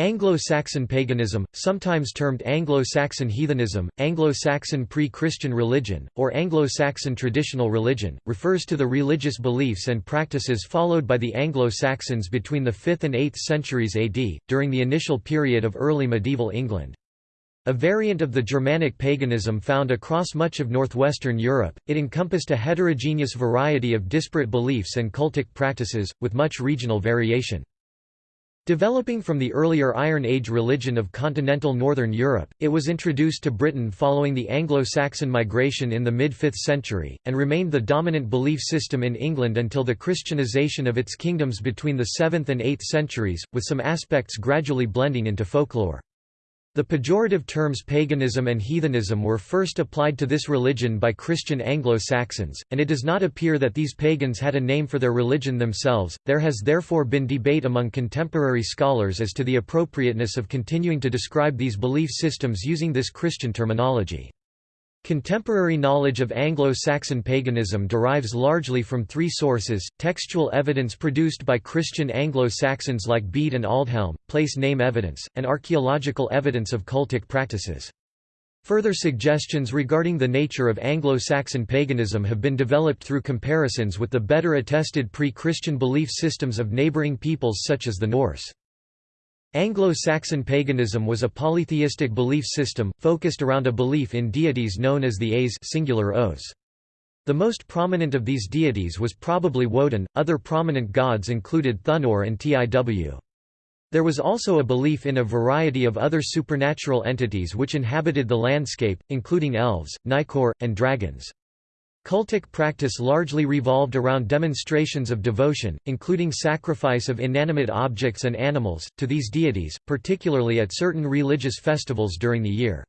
Anglo-Saxon paganism, sometimes termed Anglo-Saxon heathenism, Anglo-Saxon pre-Christian religion, or Anglo-Saxon traditional religion, refers to the religious beliefs and practices followed by the Anglo-Saxons between the 5th and 8th centuries AD, during the initial period of early medieval England. A variant of the Germanic paganism found across much of northwestern Europe, it encompassed a heterogeneous variety of disparate beliefs and cultic practices, with much regional variation. Developing from the earlier Iron Age religion of continental northern Europe, it was introduced to Britain following the Anglo-Saxon migration in the mid-5th century, and remained the dominant belief system in England until the Christianization of its kingdoms between the 7th and 8th centuries, with some aspects gradually blending into folklore. The pejorative terms paganism and heathenism were first applied to this religion by Christian Anglo-Saxons, and it does not appear that these pagans had a name for their religion themselves. There has therefore been debate among contemporary scholars as to the appropriateness of continuing to describe these belief systems using this Christian terminology. Contemporary knowledge of Anglo-Saxon paganism derives largely from three sources, textual evidence produced by Christian Anglo-Saxons like Bede and Aldhelm, place name evidence, and archaeological evidence of cultic practices. Further suggestions regarding the nature of Anglo-Saxon paganism have been developed through comparisons with the better attested pre-Christian belief systems of neighbouring peoples such as the Norse. Anglo-Saxon paganism was a polytheistic belief system, focused around a belief in deities known as the Aes singular Os. The most prominent of these deities was probably Woden, other prominent gods included Thunor and Tiw. There was also a belief in a variety of other supernatural entities which inhabited the landscape, including elves, Nicor, and dragons. Cultic practice largely revolved around demonstrations of devotion, including sacrifice of inanimate objects and animals, to these deities, particularly at certain religious festivals during the year.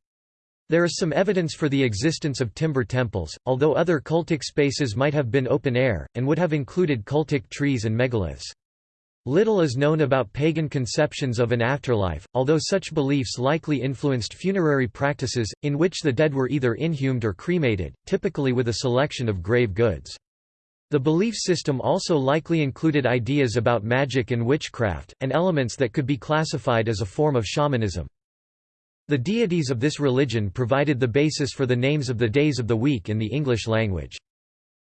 There is some evidence for the existence of timber temples, although other cultic spaces might have been open air, and would have included cultic trees and megaliths. Little is known about pagan conceptions of an afterlife, although such beliefs likely influenced funerary practices, in which the dead were either inhumed or cremated, typically with a selection of grave goods. The belief system also likely included ideas about magic and witchcraft, and elements that could be classified as a form of shamanism. The deities of this religion provided the basis for the names of the days of the week in the English language.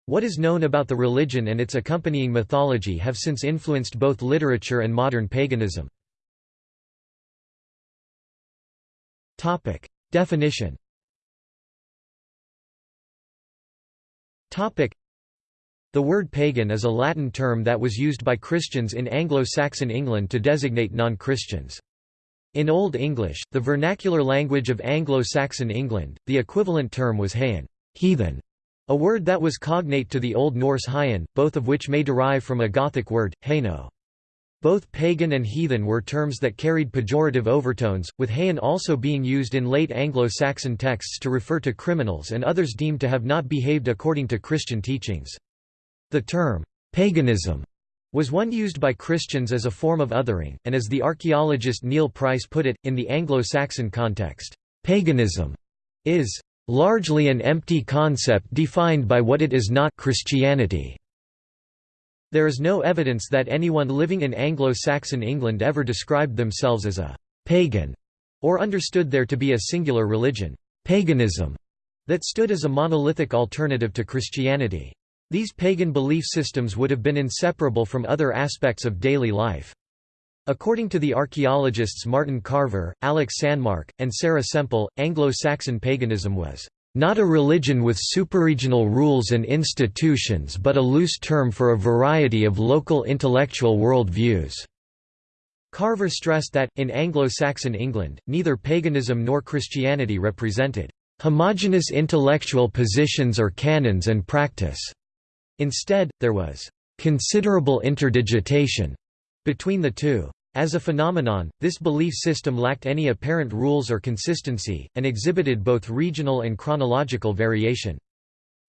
What is known about the religion and its accompanying mythology have since influenced both literature and modern paganism. Definition The word pagan is a Latin term that was used by Christians in Anglo-Saxon England to designate non-Christians. In Old English, the vernacular language of Anglo-Saxon England, the equivalent term was haen heathen", a word that was cognate to the Old Norse hyen, both of which may derive from a Gothic word, haeno. Both pagan and heathen were terms that carried pejorative overtones, with haen also being used in late Anglo-Saxon texts to refer to criminals and others deemed to have not behaved according to Christian teachings. The term, paganism, was one used by Christians as a form of othering, and as the archaeologist Neil Price put it, in the Anglo-Saxon context, paganism is largely an empty concept defined by what it is not Christianity. There is no evidence that anyone living in Anglo-Saxon England ever described themselves as a «pagan» or understood there to be a singular religion, paganism, that stood as a monolithic alternative to Christianity. These pagan belief systems would have been inseparable from other aspects of daily life. According to the archaeologists Martin Carver, Alex Sanmark, and Sarah Semple, Anglo-Saxon paganism was not a religion with superregional rules and institutions but a loose term for a variety of local intellectual world views. Carver stressed that, in Anglo-Saxon England, neither paganism nor Christianity represented homogeneous intellectual positions or canons and practice. Instead, there was considerable interdigitation between the two. As a phenomenon, this belief system lacked any apparent rules or consistency, and exhibited both regional and chronological variation.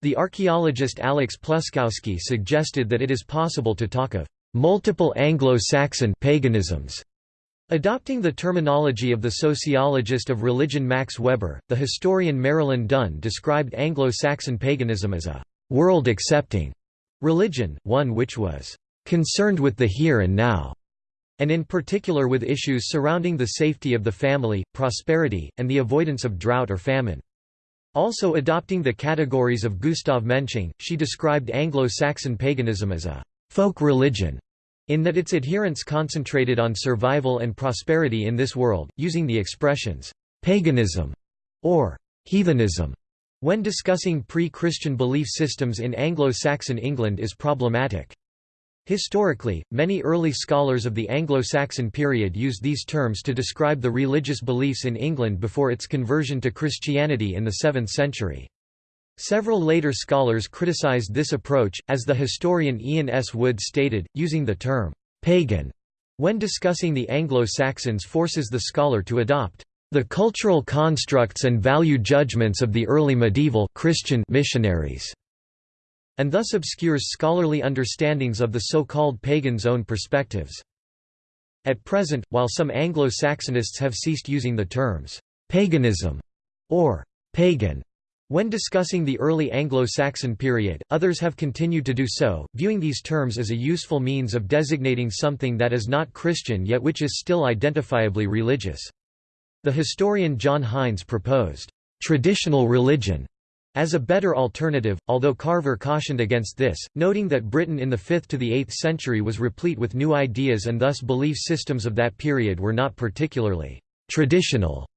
The archaeologist Alex Pluskowski suggested that it is possible to talk of multiple Anglo-Saxon paganisms. Adopting the terminology of the sociologist of religion Max Weber, the historian Marilyn Dunn described Anglo-Saxon paganism as a world-accepting religion, one which was concerned with the here and now and in particular with issues surrounding the safety of the family, prosperity, and the avoidance of drought or famine. Also adopting the categories of Gustav Mensching, she described Anglo-Saxon paganism as a folk religion, in that its adherents concentrated on survival and prosperity in this world, using the expressions paganism or heathenism when discussing pre-Christian belief systems in Anglo-Saxon England is problematic. Historically, many early scholars of the Anglo-Saxon period used these terms to describe the religious beliefs in England before its conversion to Christianity in the 7th century. Several later scholars criticized this approach, as the historian Ian S. Wood stated, using the term «pagan» when discussing the Anglo-Saxons forces the scholar to adopt the cultural constructs and value judgments of the early medieval Christian missionaries and thus obscures scholarly understandings of the so-called pagans' own perspectives. At present, while some Anglo-Saxonists have ceased using the terms «paganism» or «pagan» when discussing the early Anglo-Saxon period, others have continued to do so, viewing these terms as a useful means of designating something that is not Christian yet which is still identifiably religious. The historian John Hines proposed, "...traditional religion", as a better alternative, although Carver cautioned against this, noting that Britain in the 5th to the 8th century was replete with new ideas and thus belief systems of that period were not particularly «traditional».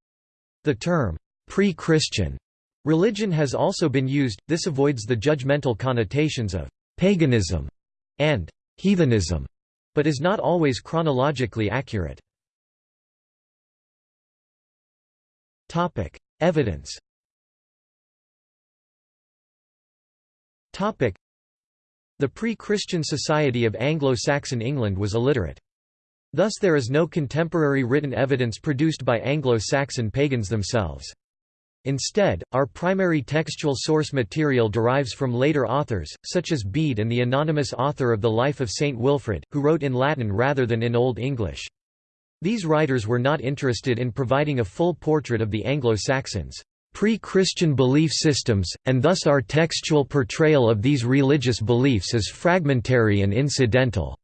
The term «pre-Christian» religion has also been used, this avoids the judgmental connotations of «paganism» and «heathenism», but is not always chronologically accurate. Evidence The pre-Christian society of Anglo-Saxon England was illiterate. Thus there is no contemporary written evidence produced by Anglo-Saxon pagans themselves. Instead, our primary textual source material derives from later authors, such as Bede and the anonymous author of the Life of Saint Wilfrid, who wrote in Latin rather than in Old English. These writers were not interested in providing a full portrait of the Anglo-Saxons pre-Christian belief systems, and thus our textual portrayal of these religious beliefs is fragmentary and incidental.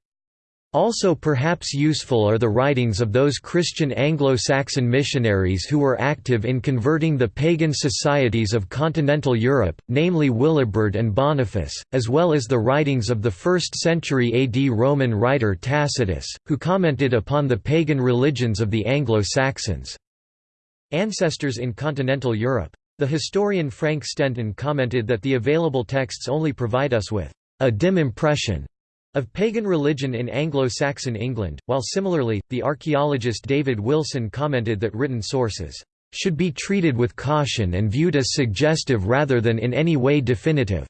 Also perhaps useful are the writings of those Christian Anglo-Saxon missionaries who were active in converting the pagan societies of continental Europe, namely Willibrord and Boniface, as well as the writings of the 1st century AD Roman writer Tacitus, who commented upon the pagan religions of the Anglo-Saxons. Ancestors in continental Europe. The historian Frank Stenton commented that the available texts only provide us with a dim impression of pagan religion in Anglo-Saxon England, while similarly, the archaeologist David Wilson commented that written sources should be treated with caution and viewed as suggestive rather than in any way definitive.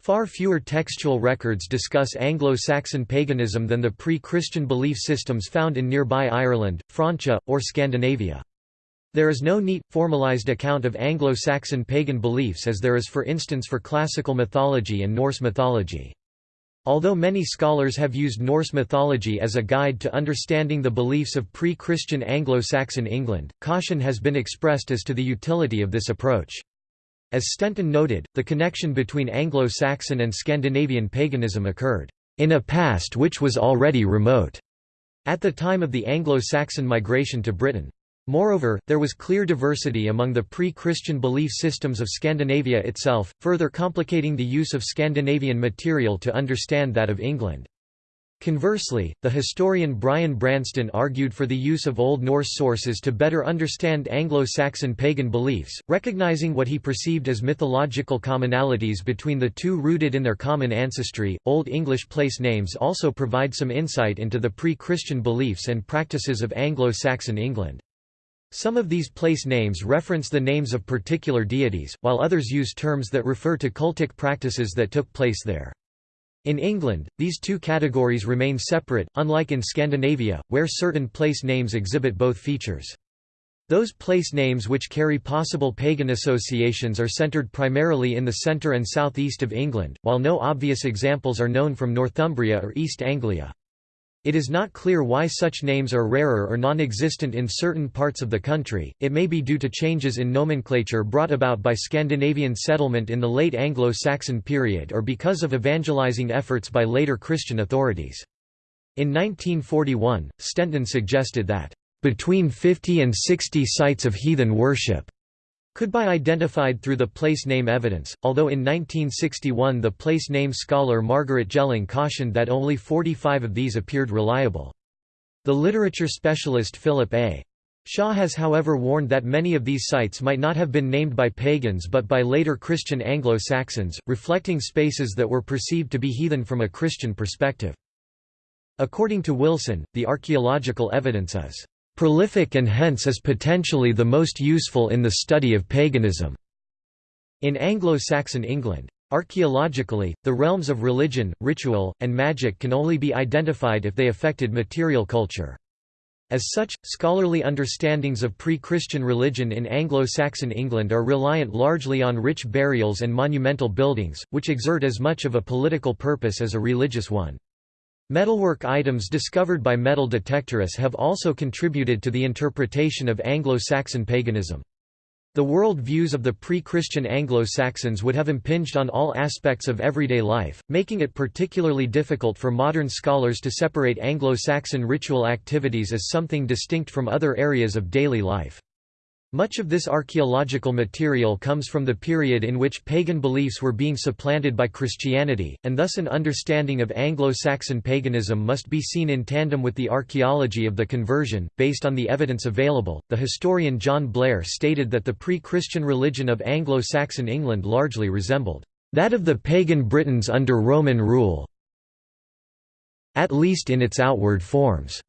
Far fewer textual records discuss Anglo-Saxon paganism than the pre-Christian belief systems found in nearby Ireland, Francia, or Scandinavia. There is no neat, formalized account of Anglo-Saxon pagan beliefs as there is for instance for classical mythology and Norse mythology. Although many scholars have used Norse mythology as a guide to understanding the beliefs of pre-Christian Anglo-Saxon England, caution has been expressed as to the utility of this approach. As Stenton noted, the connection between Anglo-Saxon and Scandinavian paganism occurred, "...in a past which was already remote." At the time of the Anglo-Saxon migration to Britain. Moreover, there was clear diversity among the pre-Christian belief systems of Scandinavia itself, further complicating the use of Scandinavian material to understand that of England. Conversely, the historian Brian Branston argued for the use of Old Norse sources to better understand Anglo-Saxon pagan beliefs, recognizing what he perceived as mythological commonalities between the two rooted in their common ancestry. Old English place names also provide some insight into the pre-Christian beliefs and practices of Anglo-Saxon England. Some of these place names reference the names of particular deities, while others use terms that refer to cultic practices that took place there. In England, these two categories remain separate, unlike in Scandinavia, where certain place names exhibit both features. Those place names which carry possible pagan associations are centred primarily in the centre and southeast of England, while no obvious examples are known from Northumbria or East Anglia. It is not clear why such names are rarer or non-existent in certain parts of the country, it may be due to changes in nomenclature brought about by Scandinavian settlement in the late Anglo-Saxon period or because of evangelizing efforts by later Christian authorities. In 1941, Stenton suggested that, "...between 50 and 60 sites of heathen worship," could be identified through the place name evidence, although in 1961 the place name scholar Margaret Gelling cautioned that only 45 of these appeared reliable. The literature specialist Philip A. Shaw has however warned that many of these sites might not have been named by pagans but by later Christian Anglo-Saxons, reflecting spaces that were perceived to be heathen from a Christian perspective. According to Wilson, the archaeological evidence is prolific and hence is potentially the most useful in the study of paganism. In Anglo-Saxon England, archaeologically, the realms of religion, ritual, and magic can only be identified if they affected material culture. As such, scholarly understandings of pre-Christian religion in Anglo-Saxon England are reliant largely on rich burials and monumental buildings, which exert as much of a political purpose as a religious one. Metalwork items discovered by metal detectorists have also contributed to the interpretation of Anglo-Saxon paganism. The world views of the pre-Christian Anglo-Saxons would have impinged on all aspects of everyday life, making it particularly difficult for modern scholars to separate Anglo-Saxon ritual activities as something distinct from other areas of daily life. Much of this archaeological material comes from the period in which pagan beliefs were being supplanted by Christianity, and thus an understanding of Anglo-Saxon paganism must be seen in tandem with the archaeology of the conversion. Based on the evidence available, the historian John Blair stated that the pre-Christian religion of Anglo-Saxon England largely resembled that of the pagan Britons under Roman rule, at least in its outward forms.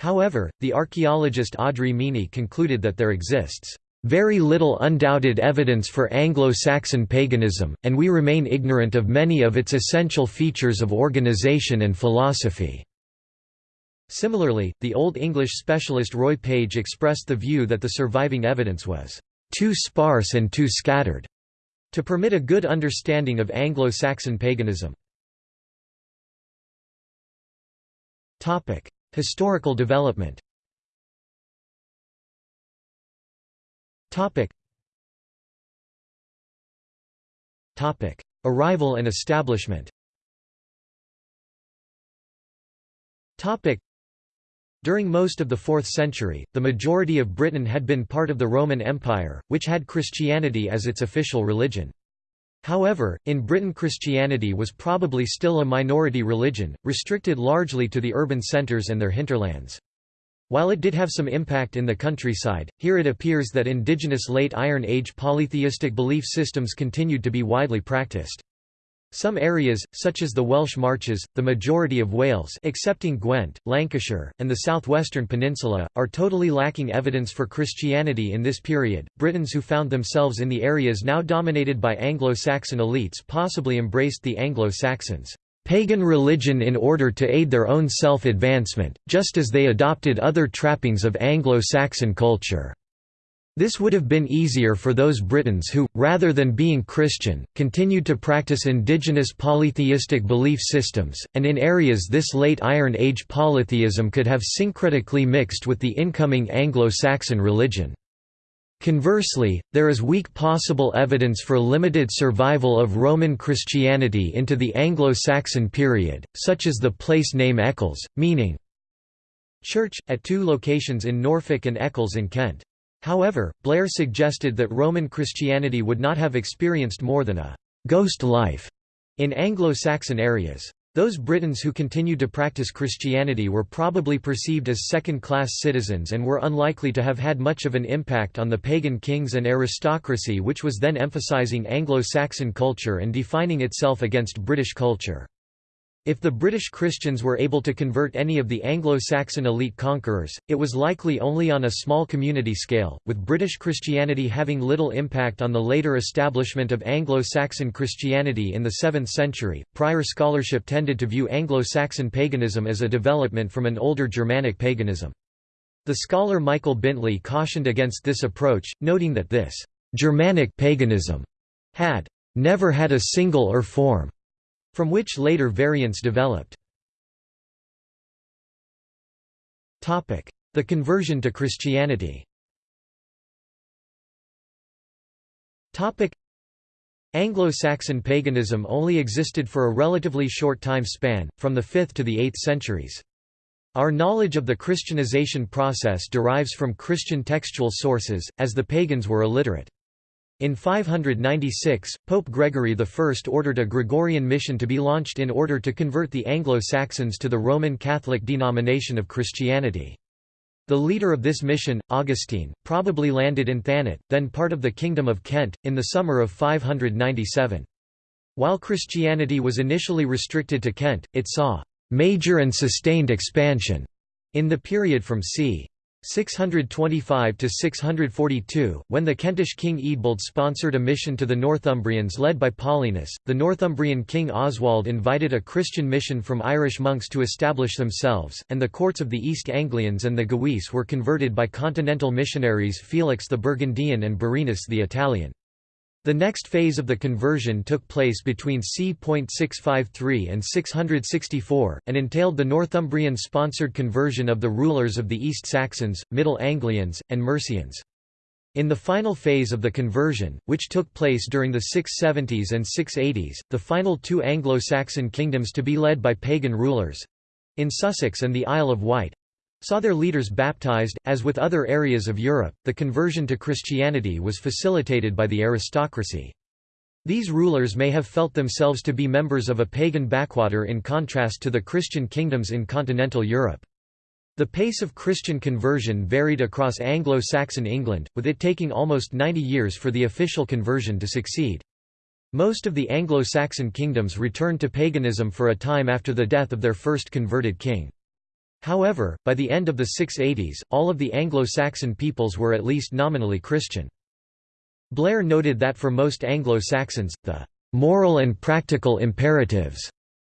However, the archaeologist Audrey Meaney concluded that there exists very little undoubted evidence for Anglo-Saxon paganism, and we remain ignorant of many of its essential features of organization and philosophy." Similarly, the Old English specialist Roy Page expressed the view that the surviving evidence was "...too sparse and too scattered," to permit a good understanding of Anglo-Saxon paganism. Historical development. Arrival and establishment. During most of the 4th century, the majority of Britain had been part of the Roman Empire, which had Christianity as its official religion. However, in Britain Christianity was probably still a minority religion, restricted largely to the urban centres and their hinterlands. While it did have some impact in the countryside, here it appears that indigenous late Iron Age polytheistic belief systems continued to be widely practiced. Some areas, such as the Welsh Marches, the majority of Wales excepting Gwent, Lancashire, and the southwestern peninsula, are totally lacking evidence for Christianity in this period. Britons who found themselves in the areas now dominated by Anglo-Saxon elites possibly embraced the Anglo-Saxons' pagan religion in order to aid their own self-advancement, just as they adopted other trappings of Anglo-Saxon culture. This would have been easier for those Britons who, rather than being Christian, continued to practice indigenous polytheistic belief systems, and in areas this late Iron Age polytheism could have syncretically mixed with the incoming Anglo-Saxon religion. Conversely, there is weak possible evidence for limited survival of Roman Christianity into the Anglo-Saxon period, such as the place name Eccles, meaning church, at two locations in Norfolk and Eccles in Kent. However, Blair suggested that Roman Christianity would not have experienced more than a «ghost life» in Anglo-Saxon areas. Those Britons who continued to practice Christianity were probably perceived as second-class citizens and were unlikely to have had much of an impact on the pagan kings and aristocracy which was then emphasizing Anglo-Saxon culture and defining itself against British culture. If the British Christians were able to convert any of the Anglo-Saxon elite conquerors, it was likely only on a small community scale, with British Christianity having little impact on the later establishment of Anglo-Saxon Christianity in the 7th century. Prior scholarship tended to view Anglo-Saxon paganism as a development from an older Germanic paganism. The scholar Michael Bintley cautioned against this approach, noting that this Germanic paganism had never had a single or form from which later variants developed. The conversion to Christianity Anglo-Saxon paganism only existed for a relatively short time span, from the 5th to the 8th centuries. Our knowledge of the Christianization process derives from Christian textual sources, as the pagans were illiterate. In 596, Pope Gregory I ordered a Gregorian mission to be launched in order to convert the Anglo-Saxons to the Roman Catholic denomination of Christianity. The leader of this mission, Augustine, probably landed in Thanet, then part of the Kingdom of Kent, in the summer of 597. While Christianity was initially restricted to Kent, it saw «major and sustained expansion» in the period from c. 625 to 642, when the Kentish king Eadbald sponsored a mission to the Northumbrians led by Paulinus, the Northumbrian king Oswald invited a Christian mission from Irish monks to establish themselves, and the courts of the East Anglians and the Gewisse were converted by continental missionaries Felix the Burgundian and Birinus the Italian. The next phase of the conversion took place between c.653 and 664, and entailed the Northumbrian-sponsored conversion of the rulers of the East Saxons, Middle Anglians, and Mercians. In the final phase of the conversion, which took place during the 670s and 680s, the final two Anglo-Saxon kingdoms to be led by pagan rulers—in Sussex and the Isle of Wight, saw their leaders baptized. As with other areas of Europe, the conversion to Christianity was facilitated by the aristocracy. These rulers may have felt themselves to be members of a pagan backwater in contrast to the Christian kingdoms in continental Europe. The pace of Christian conversion varied across Anglo-Saxon England, with it taking almost 90 years for the official conversion to succeed. Most of the Anglo-Saxon kingdoms returned to paganism for a time after the death of their first converted king. However, by the end of the 680s, all of the Anglo-Saxon peoples were at least nominally Christian. Blair noted that for most Anglo-Saxons, the "...moral and practical imperatives,"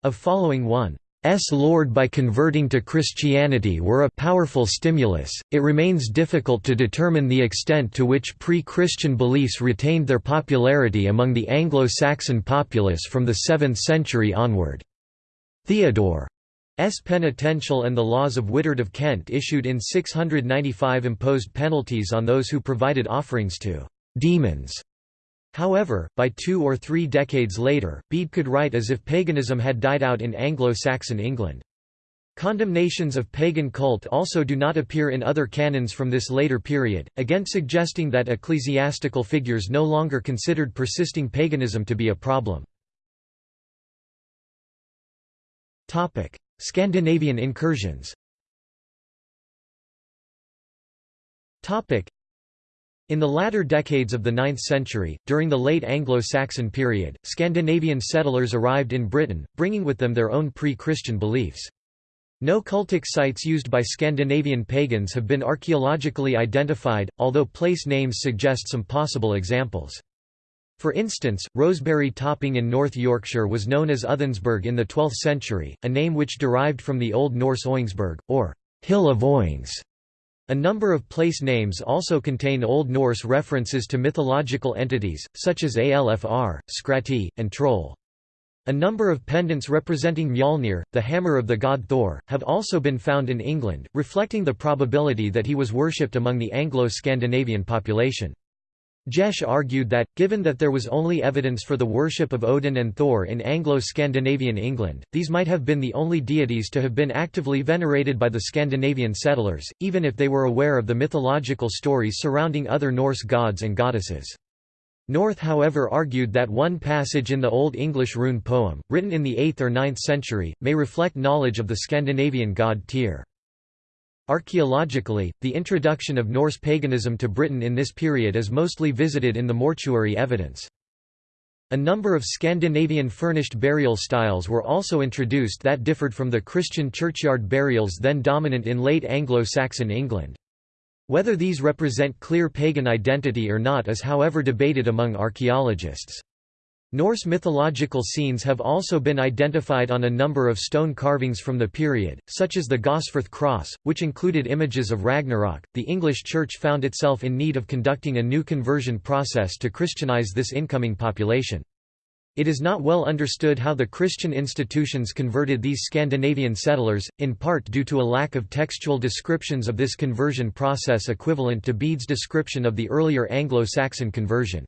of following one S. Lord by converting to Christianity were a powerful stimulus. It remains difficult to determine the extent to which pre Christian beliefs retained their popularity among the Anglo Saxon populace from the 7th century onward. Theodore. Penitential and the laws of Wihtred of Kent issued in 695 imposed penalties on those who provided offerings to «demons». However, by two or three decades later, Bede could write as if paganism had died out in Anglo-Saxon England. Condemnations of pagan cult also do not appear in other canons from this later period, again suggesting that ecclesiastical figures no longer considered persisting paganism to be a problem. Scandinavian incursions in the latter decades of the 9th century, during the late Anglo-Saxon period, Scandinavian settlers arrived in Britain, bringing with them their own pre-Christian beliefs. No cultic sites used by Scandinavian pagans have been archaeologically identified, although place names suggest some possible examples. For instance, roseberry Topping in North Yorkshire was known as Uthensburg in the 12th century, a name which derived from the Old Norse Oingsburg, or Hill of Oings. A number of place names also contain Old Norse references to mythological entities, such as Alfr, Skrati, and Troll. A number of pendants representing Mjolnir, the hammer of the god Thor, have also been found in England, reflecting the probability that he was worshipped among the Anglo-Scandinavian population. Jesch argued that, given that there was only evidence for the worship of Odin and Thor in Anglo-Scandinavian England, these might have been the only deities to have been actively venerated by the Scandinavian settlers, even if they were aware of the mythological stories surrounding other Norse gods and goddesses. North however argued that one passage in the Old English rune poem, written in the 8th or 9th century, may reflect knowledge of the Scandinavian god Tyr. Archaeologically, the introduction of Norse paganism to Britain in this period is mostly visited in the mortuary evidence. A number of Scandinavian furnished burial styles were also introduced that differed from the Christian churchyard burials then dominant in late Anglo-Saxon England. Whether these represent clear pagan identity or not is however debated among archaeologists. Norse mythological scenes have also been identified on a number of stone carvings from the period, such as the Gosforth cross, which included images of Ragnarok. The English Church found itself in need of conducting a new conversion process to Christianize this incoming population. It is not well understood how the Christian institutions converted these Scandinavian settlers, in part due to a lack of textual descriptions of this conversion process equivalent to Bede's description of the earlier Anglo-Saxon conversion.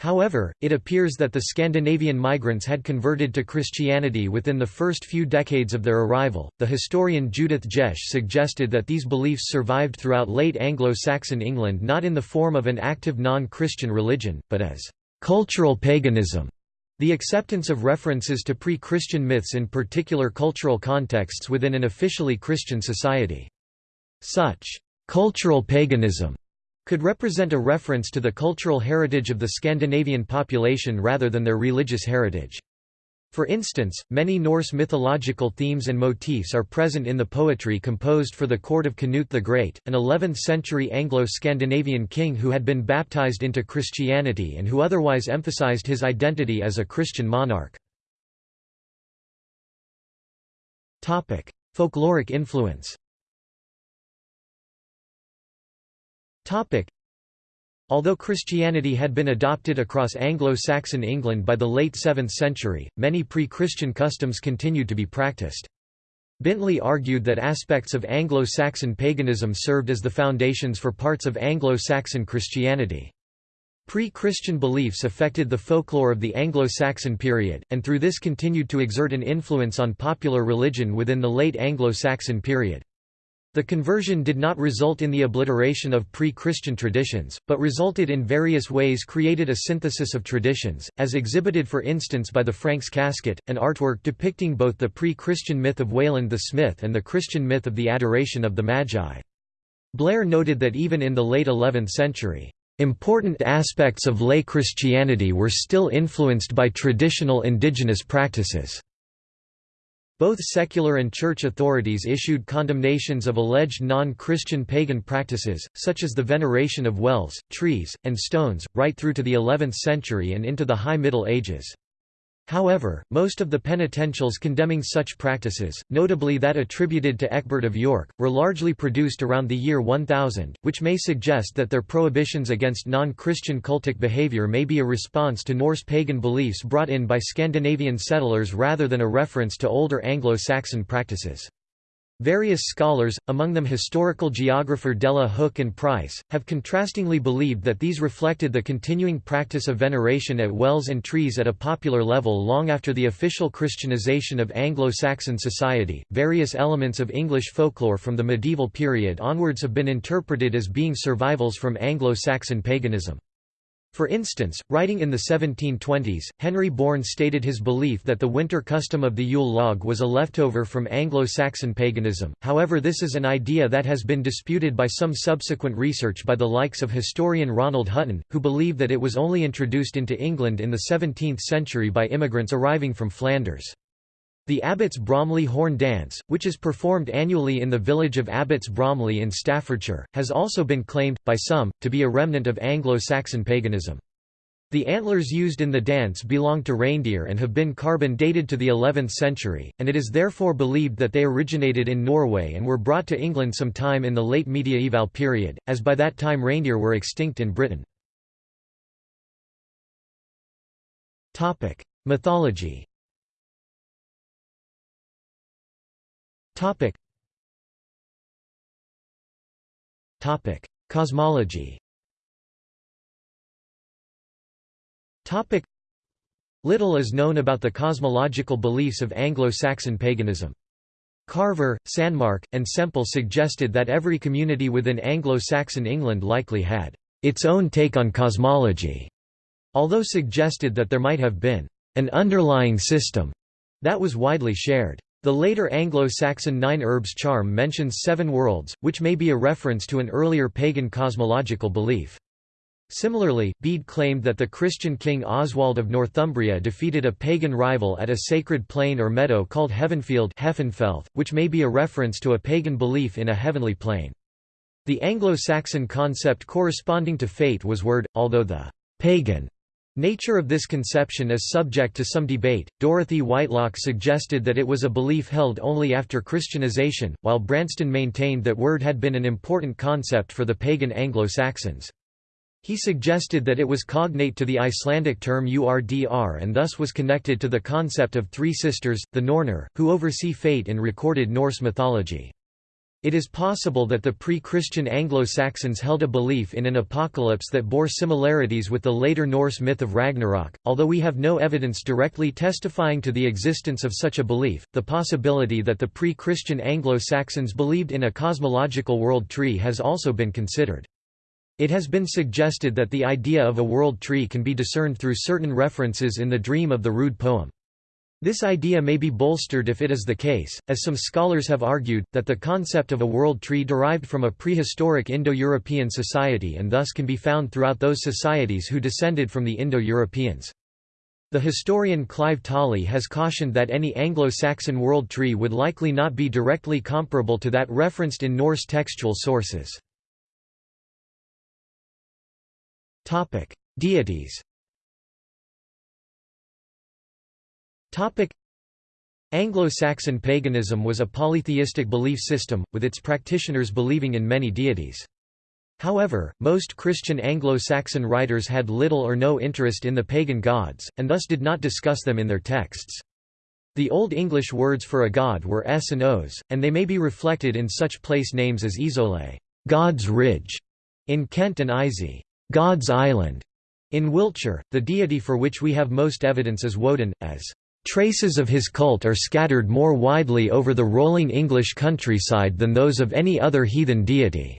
However, it appears that the Scandinavian migrants had converted to Christianity within the first few decades of their arrival. The historian Judith Jesch suggested that these beliefs survived throughout late Anglo Saxon England not in the form of an active non Christian religion, but as cultural paganism. The acceptance of references to pre Christian myths in particular cultural contexts within an officially Christian society. Such cultural paganism could represent a reference to the cultural heritage of the Scandinavian population rather than their religious heritage. For instance, many Norse mythological themes and motifs are present in the poetry composed for the court of Canute the Great, an 11th-century Anglo-Scandinavian king who had been baptized into Christianity and who otherwise emphasized his identity as a Christian monarch. Folkloric influence Although Christianity had been adopted across Anglo-Saxon England by the late 7th century, many pre-Christian customs continued to be practiced. Bintley argued that aspects of Anglo-Saxon paganism served as the foundations for parts of Anglo-Saxon Christianity. Pre-Christian beliefs affected the folklore of the Anglo-Saxon period, and through this continued to exert an influence on popular religion within the late Anglo-Saxon period. The conversion did not result in the obliteration of pre-Christian traditions, but resulted in various ways created a synthesis of traditions, as exhibited for instance by the Franks casket, an artwork depicting both the pre-Christian myth of Wayland the Smith and the Christian myth of the adoration of the Magi. Blair noted that even in the late 11th century, Important aspects of lay Christianity were still influenced by traditional indigenous practices. Both secular and church authorities issued condemnations of alleged non-Christian pagan practices, such as the veneration of wells, trees, and stones, right through to the 11th century and into the High Middle Ages. However, most of the penitentials condemning such practices, notably that attributed to Ecbert of York, were largely produced around the year 1000, which may suggest that their prohibitions against non-Christian cultic behavior may be a response to Norse pagan beliefs brought in by Scandinavian settlers rather than a reference to older Anglo-Saxon practices. Various scholars, among them historical geographer Della Hooke and Price, have contrastingly believed that these reflected the continuing practice of veneration at wells and trees at a popular level long after the official Christianization of Anglo-Saxon society. Various elements of English folklore from the medieval period onwards have been interpreted as being survivals from Anglo-Saxon paganism. For instance, writing in the 1720s, Henry Bourne stated his belief that the winter custom of the Yule log was a leftover from Anglo-Saxon paganism, however this is an idea that has been disputed by some subsequent research by the likes of historian Ronald Hutton, who believe that it was only introduced into England in the 17th century by immigrants arriving from Flanders. The Abbots Bromley Horn Dance, which is performed annually in the village of Abbots Bromley in Staffordshire, has also been claimed, by some, to be a remnant of Anglo-Saxon paganism. The antlers used in the dance belong to reindeer and have been carbon dated to the 11th century, and it is therefore believed that they originated in Norway and were brought to England sometime in the late mediaeval period, as by that time reindeer were extinct in Britain. Mythology Topic. Topic: Cosmology. Topic: Little is known about the cosmological beliefs of Anglo-Saxon paganism. Carver, Sanmark, and Semple suggested that every community within Anglo-Saxon England likely had its own take on cosmology, although suggested that there might have been an underlying system that was widely shared. The later Anglo-Saxon Nine Herbs charm mentions seven worlds, which may be a reference to an earlier pagan cosmological belief. Similarly, Bede claimed that the Christian king Oswald of Northumbria defeated a pagan rival at a sacred plain or meadow called Heavenfield which may be a reference to a pagan belief in a heavenly plane. The Anglo-Saxon concept corresponding to fate was wyrd, although the pagan Nature of this conception is subject to some debate. Dorothy Whitelock suggested that it was a belief held only after Christianization, while Branston maintained that wyrd had been an important concept for the pagan Anglo-Saxons. He suggested that it was cognate to the Icelandic term urdr and thus was connected to the concept of three sisters, the Nornir, who oversee fate in recorded Norse mythology. It is possible that the pre-Christian Anglo-Saxons held a belief in an apocalypse that bore similarities with the later Norse myth of Ragnarok, although we have no evidence directly testifying to the existence of such a belief. The possibility that the pre-Christian Anglo-Saxons believed in a cosmological world tree has also been considered. It has been suggested that the idea of a world tree can be discerned through certain references in the Dream of the Rood poem. This idea may be bolstered if it is the case, as some scholars have argued, that the concept of a world tree derived from a prehistoric Indo-European society and thus can be found throughout those societies who descended from the Indo-Europeans. The historian Clive Tolley has cautioned that any Anglo-Saxon world tree would likely not be directly comparable to that referenced in Norse textual sources. Deities Anglo-Saxon paganism was a polytheistic belief system, with its practitioners believing in many deities. However, most Christian Anglo-Saxon writers had little or no interest in the pagan gods, and thus did not discuss them in their texts. The Old English words for a god were s and os, and they may be reflected in such place names as Isole God's Ridge", in Kent and Isey God's Island", in Wiltshire. The deity for which we have most evidence is Woden, as Traces of his cult are scattered more widely over the rolling English countryside than those of any other heathen deity.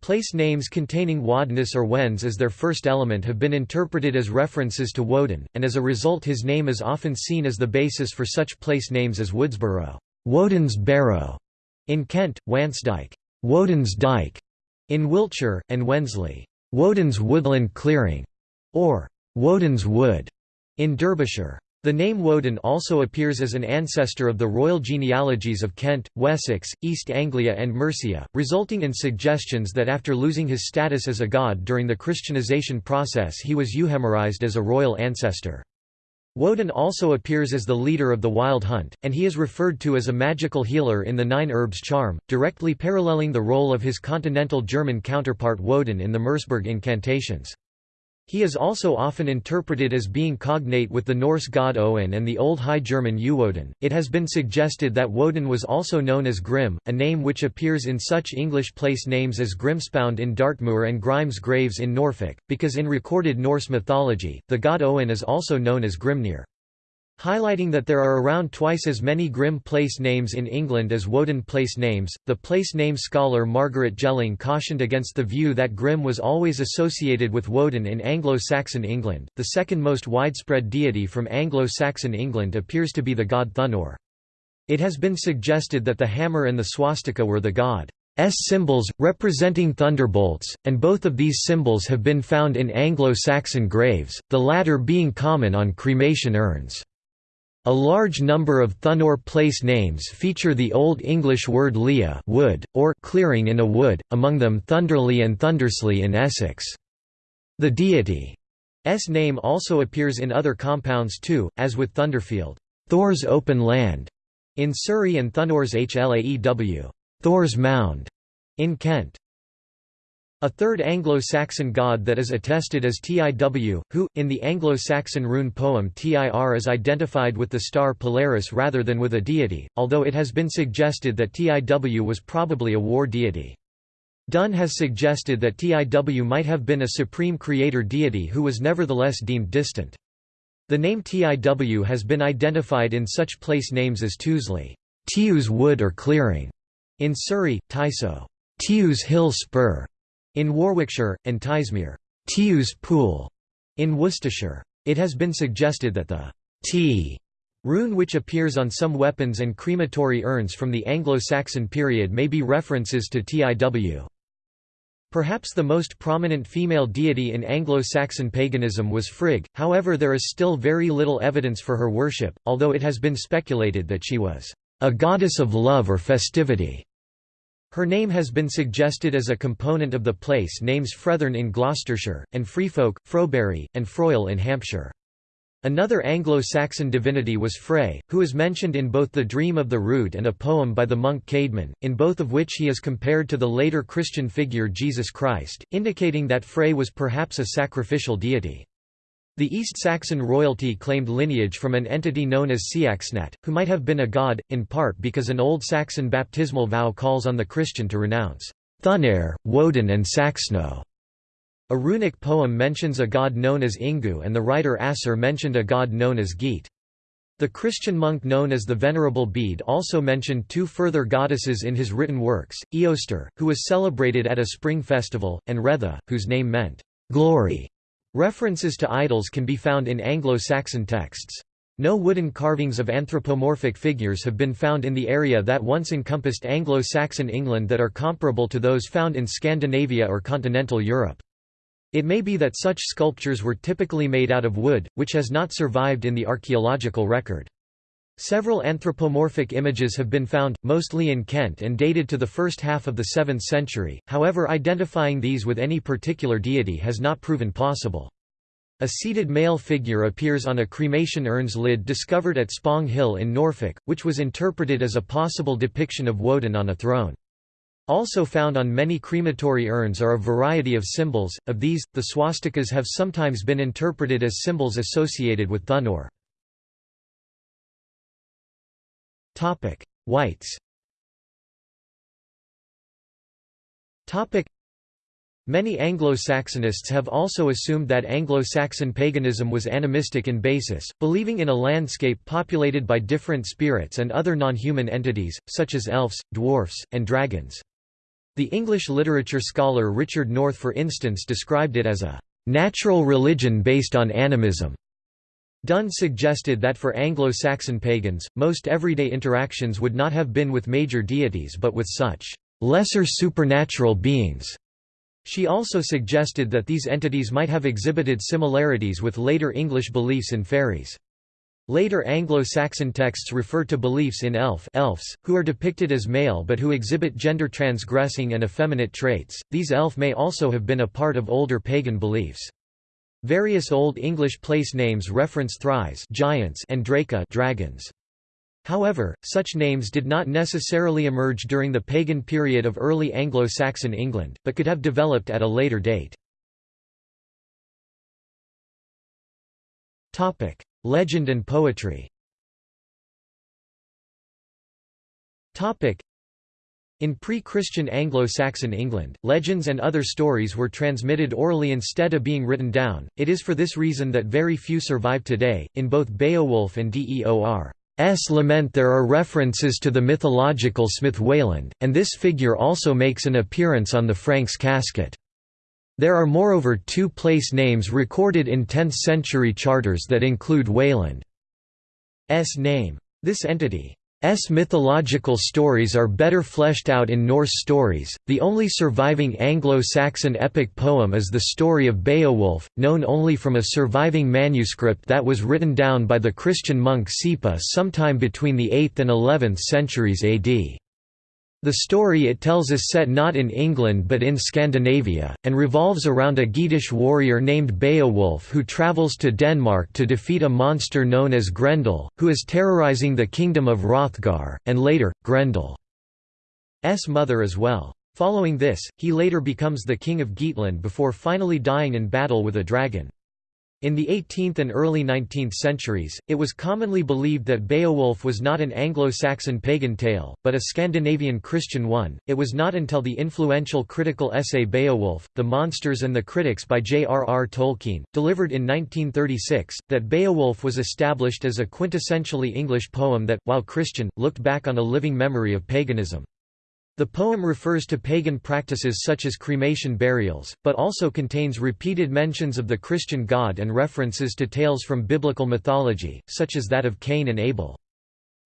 Place names containing Wadness or Wens as their first element have been interpreted as references to Woden, and as a result his name is often seen as the basis for such place names as Woodsborough, Woden's Barrow, in Kent, Wansdyke, Woden's Dyke, in Wiltshire, and Wensley, Woden's Woodland Clearing, or Woden's Wood, in Derbyshire. The name Woden also appears as an ancestor of the royal genealogies of Kent, Wessex, East Anglia and Mercia, resulting in suggestions that after losing his status as a god during the Christianization process he was euhemerized as a royal ancestor. Woden also appears as the leader of the Wild Hunt, and he is referred to as a magical healer in the Nine Herbs charm, directly paralleling the role of his continental German counterpart Woden in the Merseburg incantations. He is also often interpreted as being cognate with the Norse god Owen and the Old High German Uwoden. It has been suggested that Woden was also known as Grim, a name which appears in such English place names as Grimspound in Dartmoor and Grimes Graves in Norfolk, because in recorded Norse mythology, the god Owen is also known as Grimnir. Highlighting that there are around twice as many Grim place names in England as Woden place names, the place name scholar Margaret Gelling cautioned against the view that Grim was always associated with Woden in Anglo-Saxon England. The second most widespread deity from Anglo-Saxon England appears to be the god Thunor. It has been suggested that the hammer and the swastika were the god's symbols, representing thunderbolts, and both of these symbols have been found in Anglo-Saxon graves, the latter being common on cremation urns. A large number of Thunor place names feature the Old English word lea wood, or clearing in a wood, among them Thunderley and Thundersley in Essex. The deity's name also appears in other compounds too, as with Thunderfield Thor's open land", in Surrey and Thunor's Hlaew Thor's mound", in Kent. A third Anglo-Saxon god that is attested as Tiw, who, in the Anglo-Saxon rune poem Tir is identified with the star Polaris rather than with a deity, although it has been suggested that Tiw was probably a war deity. Dunn has suggested that Tiw might have been a supreme creator deity who was nevertheless deemed distant. The name Tiw has been identified in such place names as Tuesley, Tiw's wood or clearing, in Surrey, Tysoe, Tiw's hill spur, in Warwickshire, and Tysmere Tiw's pool", in Worcestershire. It has been suggested that the T rune which appears on some weapons and crematory urns from the Anglo-Saxon period may be references to Tiw. Perhaps the most prominent female deity in Anglo-Saxon paganism was Frigg, however there is still very little evidence for her worship, although it has been speculated that she was a goddess of love or festivity. Her name has been suggested as a component of the place names Frethorne in Gloucestershire, and Freefolk, Frobury, and Froyle in Hampshire. Another Anglo-Saxon divinity was Frey, who is mentioned in both The Dream of the Rood and a poem by the monk Caedmon, in both of which he is compared to the later Christian figure Jesus Christ, indicating that Frey was perhaps a sacrificial deity. The East Saxon royalty claimed lineage from an entity known as Seaxnat, who might have been a god, in part because an Old Saxon baptismal vow calls on the Christian to renounce Thunnair, Woden and Saxno. A runic poem mentions a god known as Ingu and the writer Asser mentioned a god known as Geat. The Christian monk known as the Venerable Bede also mentioned two further goddesses in his written works, Eostre, who was celebrated at a spring festival, and Retha, whose name meant, glory. References to idols can be found in Anglo-Saxon texts. No wooden carvings of anthropomorphic figures have been found in the area that once encompassed Anglo-Saxon England that are comparable to those found in Scandinavia or continental Europe. It may be that such sculptures were typically made out of wood, which has not survived in the archaeological record. Several anthropomorphic images have been found, mostly in Kent and dated to the first half of the 7th century, however identifying these with any particular deity has not proven possible. A seated male figure appears on a cremation urn's lid discovered at Spong Hill in Norfolk, which was interpreted as a possible depiction of Woden on a throne. Also found on many crematory urns are a variety of symbols, of these, the swastikas have sometimes been interpreted as symbols associated with Thunor. Topic: Whites. Topic: Many Anglo-Saxonists have also assumed that Anglo-Saxon paganism was animistic in basis, believing in a landscape populated by different spirits and other non-human entities, such as elves, dwarfs, and dragons. The English literature scholar Richard North for instance described it as a "...natural religion based on animism." Dunn suggested that for Anglo-Saxon pagans, most everyday interactions would not have been with major deities but with such lesser supernatural beings. She also suggested that these entities might have exhibited similarities with later English beliefs in fairies. Later Anglo-Saxon texts refer to beliefs in elf elves, who are depicted as male but who exhibit gender-transgressing and effeminate traits. These elf may also have been a part of older pagan beliefs. Various Old English place names reference thyrs giants and Draca dragons. However, such names did not necessarily emerge during the pagan period of early Anglo-Saxon England, but could have developed at a later date. Legend and poetry in pre-Christian Anglo-Saxon England, legends and other stories were transmitted orally instead of being written down. It is for this reason that very few survive today. In both Beowulf and Deor's lament there are references to the mythological smith Wayland, and this figure also makes an appearance on the Franks casket. There are moreover two place names recorded in 10th-century charters that include Wayland's name. This entity S mythological stories are better fleshed out in Norse stories. The only surviving Anglo-Saxon epic poem is the story of Beowulf, known only from a surviving manuscript that was written down by the Christian monk Sipa sometime between the 8th and 11th centuries AD. The story it tells is set not in England but in Scandinavia, and revolves around a Geatish warrior named Beowulf who travels to Denmark to defeat a monster known as Grendel, who is terrorizing the kingdom of Hrothgar, and later, Grendel's mother as well. Following this, he later becomes the king of Geatland before finally dying in battle with a dragon. In the 18th and early 19th centuries, it was commonly believed that Beowulf was not an Anglo-Saxon pagan tale, but a Scandinavian Christian one. It was not until the influential critical essay Beowulf: The Monsters and the Critics by J.R.R. Tolkien, delivered in 1936, that Beowulf was established as a quintessentially English poem that, while Christian, looked back on a living memory of paganism. The poem refers to pagan practices such as cremation burials, but also contains repeated mentions of the Christian God and references to tales from biblical mythology, such as that of Cain and Abel.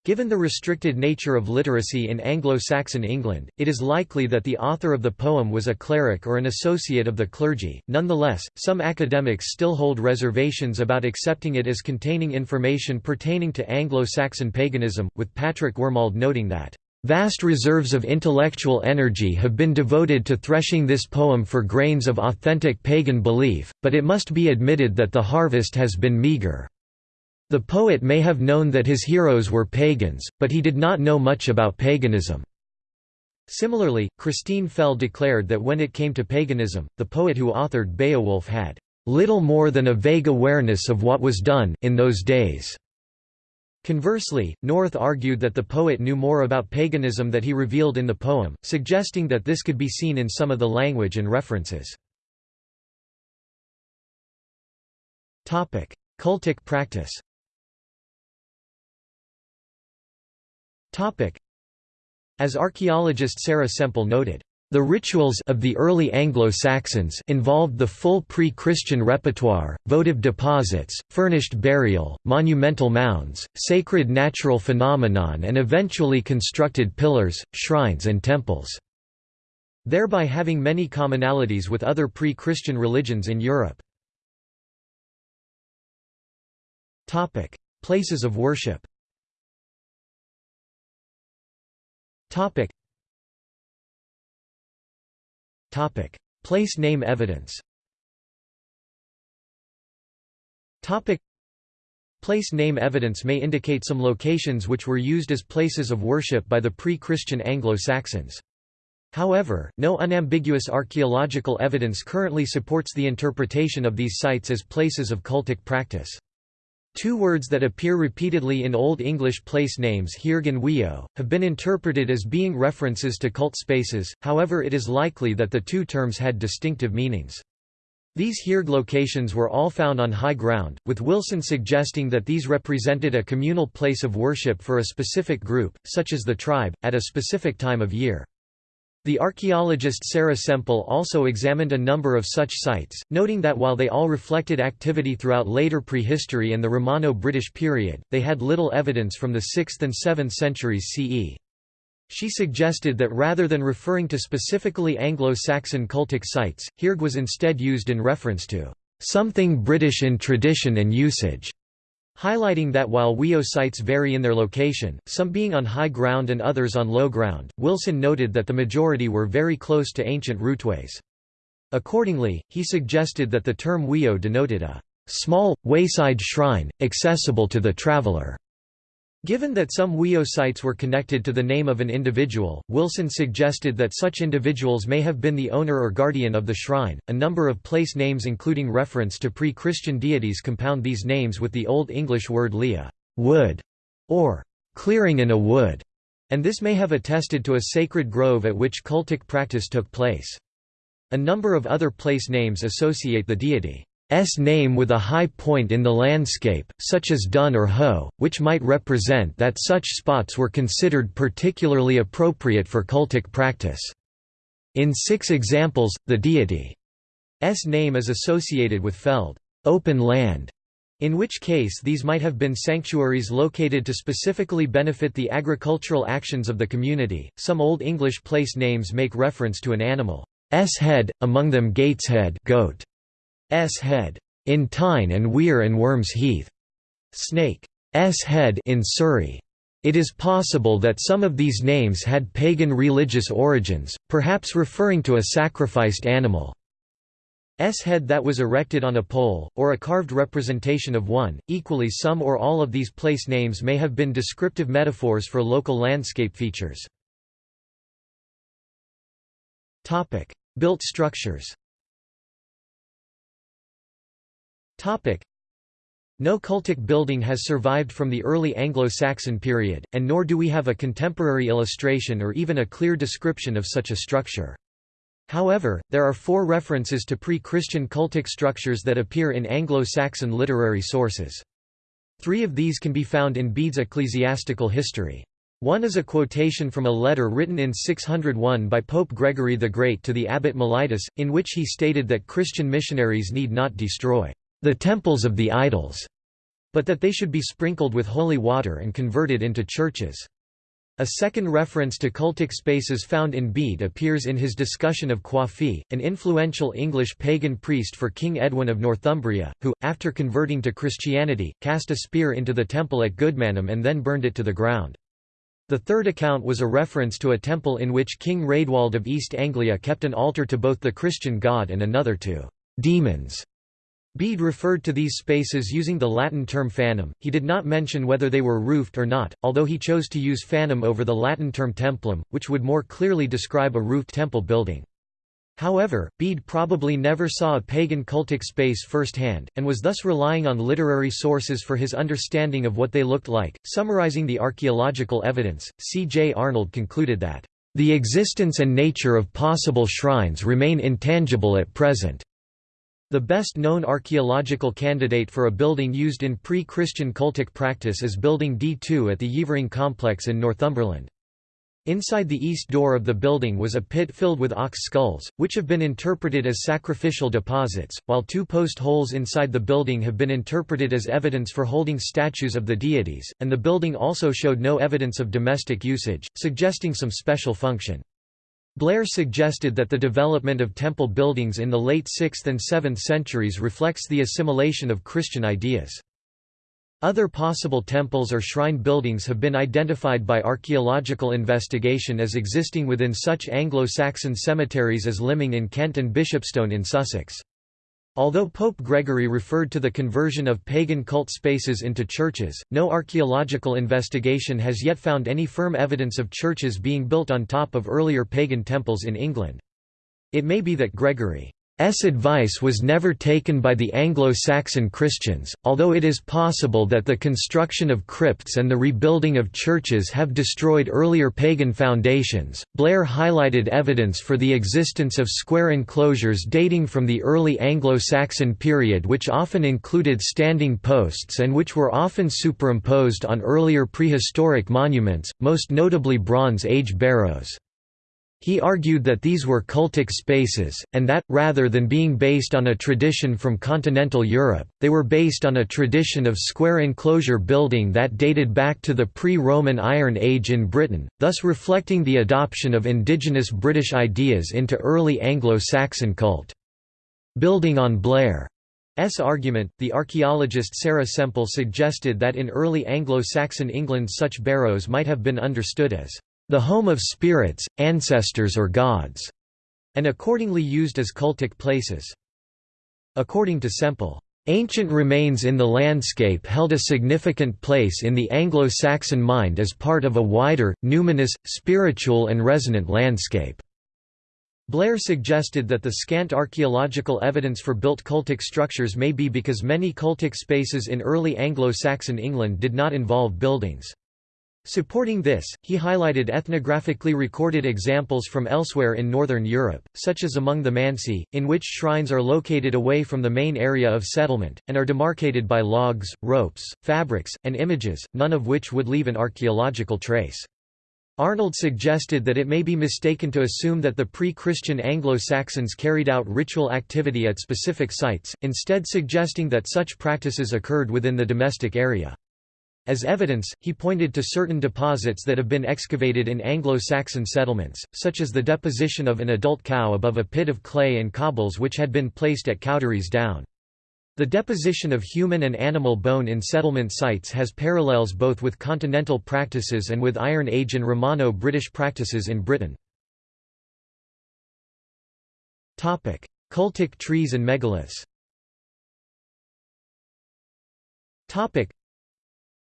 Given the restricted nature of literacy in Anglo-Saxon England, it is likely that the author of the poem was a cleric or an associate of the clergy. Nonetheless, some academics still hold reservations about accepting it as containing information pertaining to Anglo-Saxon paganism, with Patrick Wormald noting that Vast reserves of intellectual energy have been devoted to threshing this poem for grains of authentic pagan belief, but it must be admitted that the harvest has been meager. The poet may have known that his heroes were pagans, but he did not know much about paganism. Similarly, Christine Fell declared that when it came to paganism, the poet who authored Beowulf had little more than a vague awareness of what was done in those days. Conversely, North argued that the poet knew more about paganism that he revealed in the poem, suggesting that this could be seen in some of the language and references. Cultic practice As archaeologist Sarah Semple noted, the rituals of the early Anglo-Saxons involved the full pre-Christian repertoire, votive deposits, furnished burial, monumental mounds, sacred natural phenomenon and eventually constructed pillars, shrines and temples, thereby having many commonalities with other pre-Christian religions in Europe. Places of worship Topic: Place name evidence. Place name evidence may indicate some locations which were used as places of worship by the pre-Christian Anglo-Saxons. However, no unambiguous archaeological evidence currently supports the interpretation of these sites as places of cultic practice. Two words that appear repeatedly in Old English place names Hearg and Wio, have been interpreted as being references to cult spaces, however it is likely that the two terms had distinctive meanings. These Hearg locations were all found on high ground, with Wilson suggesting that these represented a communal place of worship for a specific group, such as the tribe, at a specific time of year. The archaeologist Sarah Semple also examined a number of such sites, noting that while they all reflected activity throughout later prehistory and the Romano-British period, they had little evidence from the 6th and 7th centuries CE. She suggested that rather than referring to specifically Anglo-Saxon cultic sites, Hearg was instead used in reference to something British in tradition and usage. Highlighting that while WIO sites vary in their location, some being on high ground and others on low ground, Wilson noted that the majority were very close to ancient routeways. Accordingly, he suggested that the term WIO denoted a small, wayside shrine, accessible to the traveler. Given that some Wio sites were connected to the name of an individual, Wilson suggested that such individuals may have been the owner or guardian of the shrine. A number of place names, including reference to pre Christian deities, compound these names with the Old English word lea, wood, or clearing in a wood, and this may have attested to a sacred grove at which cultic practice took place. A number of other place names associate the deity S name with a high point in the landscape, such as Dun or Ho, which might represent that such spots were considered particularly appropriate for cultic practice. In six examples, the deity's name is associated with feld open land", in which case these might have been sanctuaries located to specifically benefit the agricultural actions of the community. Some Old English place names make reference to an animal's head, among them Gateshead goat, S head in Tyne and Weir and Worms Heath. Snake S head in Surrey. It is possible that some of these names had pagan religious origins, perhaps referring to a sacrificed animal. S head that was erected on a pole, or a carved representation of one. Equally, some or all of these place names may have been descriptive metaphors for local landscape features. Built structures No cultic building has survived from the early Anglo-Saxon period, and nor do we have a contemporary illustration or even a clear description of such a structure. However, there are four references to pre-Christian cultic structures that appear in Anglo-Saxon literary sources. Three of these can be found in Bede's ecclesiastical history. One is a quotation from a letter written in 601 by Pope Gregory the Great to the abbot Mellitus, in which he stated that Christian missionaries need not destroy the temples of the idols, but that they should be sprinkled with holy water and converted into churches. A second reference to cultic spaces found in Bede appears in his discussion of Coifi, an influential English pagan priest for King Edwin of Northumbria, who, after converting to Christianity, cast a spear into the temple at Goodmanham and then burned it to the ground. The third account was a reference to a temple in which King Raedwald of East Anglia kept an altar to both the Christian god and another to demons. Bede referred to these spaces using the Latin term fanum, he did not mention whether they were roofed or not, although he chose to use fanum over the Latin term templum, which would more clearly describe a roofed temple building. However, Bede probably never saw a pagan cultic space firsthand, and was thus relying on literary sources for his understanding of what they looked like. Summarizing the archaeological evidence, C. J. Arnold concluded that, The existence and nature of possible shrines remain intangible at present. The best known archaeological candidate for a building used in pre-Christian cultic practice is Building D2 at the Yeavering complex in Northumberland. Inside the east door of the building was a pit filled with ox skulls, which have been interpreted as sacrificial deposits, while two post holes inside the building have been interpreted as evidence for holding statues of the deities, and the building also showed no evidence of domestic usage, suggesting some special function. Blair suggested that the development of temple buildings in the late 6th and 7th centuries reflects the assimilation of Christian ideas. Other possible temples or shrine buildings have been identified by archaeological investigation as existing within such Anglo-Saxon cemeteries as Lyminge in Kent and Bishopstone in Sussex. Although Pope Gregory referred to the conversion of pagan cult spaces into churches, no archaeological investigation has yet found any firm evidence of churches being built on top of earlier pagan temples in England. It may be that Gregory S advice was never taken by the Anglo-Saxon Christians, although it is possible that the construction of crypts and the rebuilding of churches have destroyed earlier pagan foundations. Blair highlighted evidence for the existence of square enclosures dating from the early Anglo-Saxon period which often included standing posts and which were often superimposed on earlier prehistoric monuments, most notably Bronze Age barrows. He argued that these were cultic spaces, and that, rather than being based on a tradition from continental Europe, they were based on a tradition of square enclosure building that dated back to the pre-Roman Iron Age in Britain, thus reflecting the adoption of indigenous British ideas into early Anglo-Saxon cult. Building on Blair's argument, the archaeologist Sarah Semple suggested that in early Anglo-Saxon England such barrows might have been understood as the home of spirits, ancestors or gods, and accordingly used as cultic places. According to Semple, Ancient remains in the landscape held a significant place in the Anglo-Saxon mind as part of a wider, numinous, spiritual and resonant landscape. Blair suggested that the scant archaeological evidence for built cultic structures may be because many cultic spaces in early Anglo-Saxon England did not involve buildings. Supporting this, he highlighted ethnographically recorded examples from elsewhere in northern Europe, such as among the Mansi, in which shrines are located away from the main area of settlement, and are demarcated by logs, ropes, fabrics, and images, none of which would leave an archaeological trace. Arnold suggested that it may be mistaken to assume that the pre-Christian Anglo-Saxons carried out ritual activity at specific sites, instead suggesting that such practices occurred within the domestic area. As evidence, he pointed to certain deposits that have been excavated in Anglo-Saxon settlements, such as the deposition of an adult cow above a pit of clay and cobbles which had been placed at Cowdery's Down. The deposition of human and animal bone in settlement sites has parallels both with continental practices and with Iron Age and Romano-British practices in Britain. Cultic trees and megaliths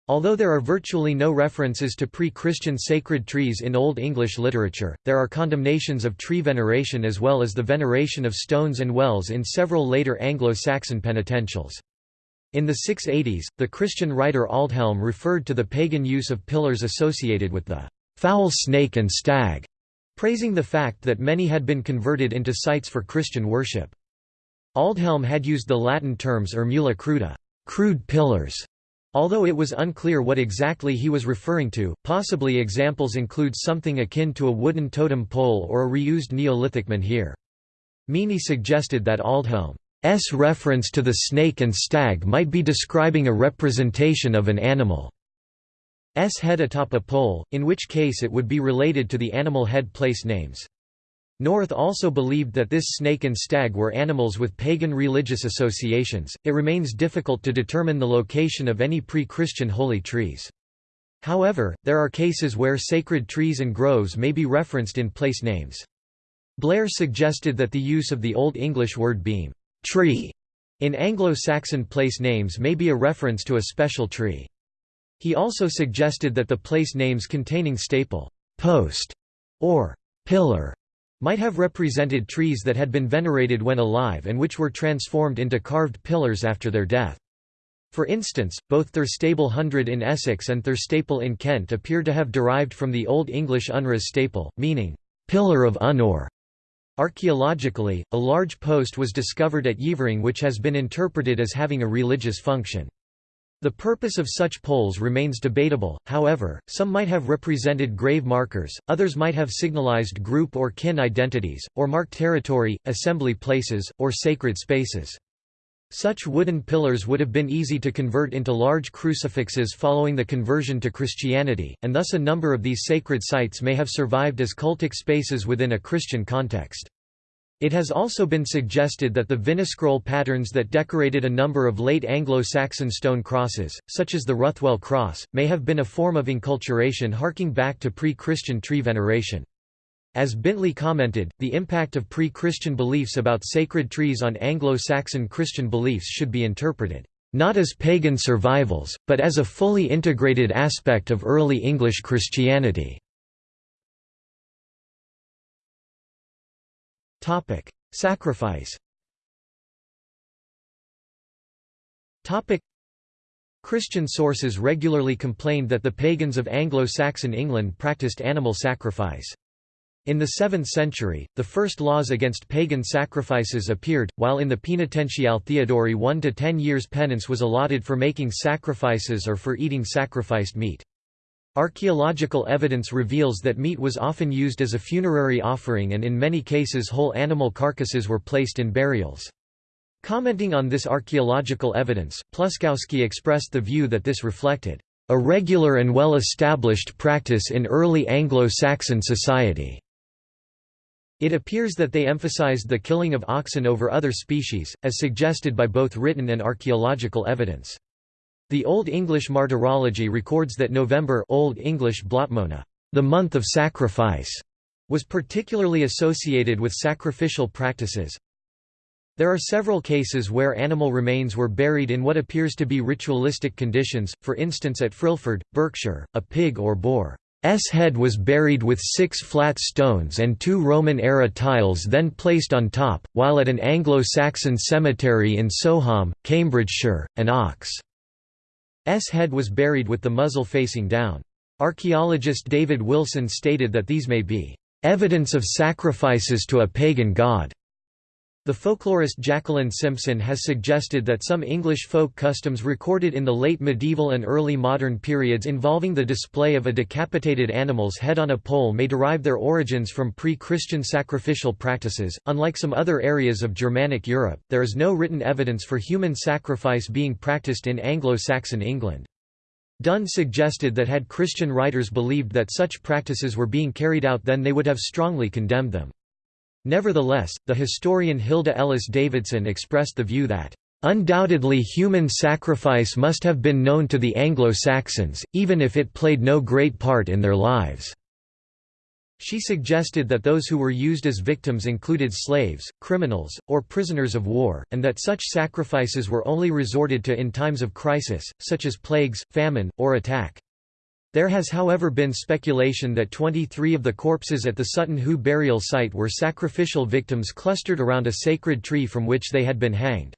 Although there are virtually no references to pre-Christian sacred trees in Old English literature, there are condemnations of tree veneration as well as the veneration of stones and wells in several later Anglo-Saxon penitentials. In the 680s, the Christian writer Aldhelm referred to the pagan use of pillars associated with the foul snake and stag, praising the fact that many had been converted into sites for Christian worship. Aldhelm had used the Latin terms ermula cruda crude pillars", Although it was unclear what exactly he was referring to, possibly examples include something akin to a wooden totem pole or a reused Neolithic menhir. Meaney suggested that Aldhelm's reference to the snake and stag might be describing a representation of an animal's head atop a pole, in which case it would be related to the animal head place names. North also believed that this snake and stag were animals with pagan religious associations. It remains difficult to determine the location of any pre Christian holy trees. However, there are cases where sacred trees and groves may be referenced in place names. Blair suggested that the use of the Old English word beam tree in Anglo-Saxon place names may be a reference to a special tree. He also suggested that the place names containing staple, post, or pillar might have represented trees that had been venerated when alive and which were transformed into carved pillars after their death. For instance, both Thurstable Hundred in Essex and Thurstaple in Kent appear to have derived from the Old English unras staple, meaning, pillar of unor. Archaeologically, a large post was discovered at Yeavering which has been interpreted as having a religious function. The purpose of such poles remains debatable, however, some might have represented grave markers, others might have signalized group or kin identities, or marked territory, assembly places, or sacred spaces. Such wooden pillars would have been easy to convert into large crucifixes following the conversion to Christianity, and thus a number of these sacred sites may have survived as cultic spaces within a Christian context. It has also been suggested that the vinescroll patterns that decorated a number of late Anglo-Saxon stone crosses, such as the Ruthwell cross, may have been a form of enculturation harking back to pre-Christian tree veneration. As Bintley commented, the impact of pre-Christian beliefs about sacred trees on Anglo-Saxon Christian beliefs should be interpreted, not as pagan survivals, but as a fully integrated aspect of early English Christianity. Topic: Sacrifice. Topic: Christian sources regularly complained that the pagans of Anglo-Saxon England practiced animal sacrifice. In the 7th century, the first laws against pagan sacrifices appeared, while in the Penitentiale Theodori 1 to 10 years penance was allotted for making sacrifices or for eating sacrificed meat. Archaeological evidence reveals that meat was often used as a funerary offering and in many cases whole animal carcasses were placed in burials. Commenting on this archaeological evidence, Pluskowski expressed the view that this reflected a regular and well-established practice in early Anglo-Saxon society. It appears that they emphasized the killing of oxen over other species, as suggested by both written and archaeological evidence. The Old English Martyrology records that November Old English Blotmona, the month of sacrifice, was particularly associated with sacrificial practices. There are several cases where animal remains were buried in what appears to be ritualistic conditions, for instance at Frilford, Berkshire, a pig or boar's head was buried with six flat stones and two Roman-era tiles then placed on top, while at an Anglo-Saxon cemetery in Soham, Cambridgeshire, an ox S head was buried with the muzzle facing down. Archaeologist David Wilson stated that these may be evidence of sacrifices to a pagan god. The folklorist Jacqueline Simpson has suggested that some English folk customs recorded in the late medieval and early modern periods involving the display of a decapitated animal's head on a pole may derive their origins from pre-Christian sacrificial practices. Unlike some other areas of Germanic Europe, there is no written evidence for human sacrifice being practiced in Anglo-Saxon England. Dunn suggested that had Christian writers believed that such practices were being carried out then they would have strongly condemned them. Nevertheless, the historian Hilda Ellis Davidson expressed the view that, "...undoubtedly human sacrifice must have been known to the Anglo-Saxons, even if it played no great part in their lives." She suggested that those who were used as victims included slaves, criminals, or prisoners of war, and that such sacrifices were only resorted to in times of crisis, such as plagues, famine, or attack. There has however been speculation that 23 of the corpses at the Sutton Hoo burial site were sacrificial victims clustered around a sacred tree from which they had been hanged.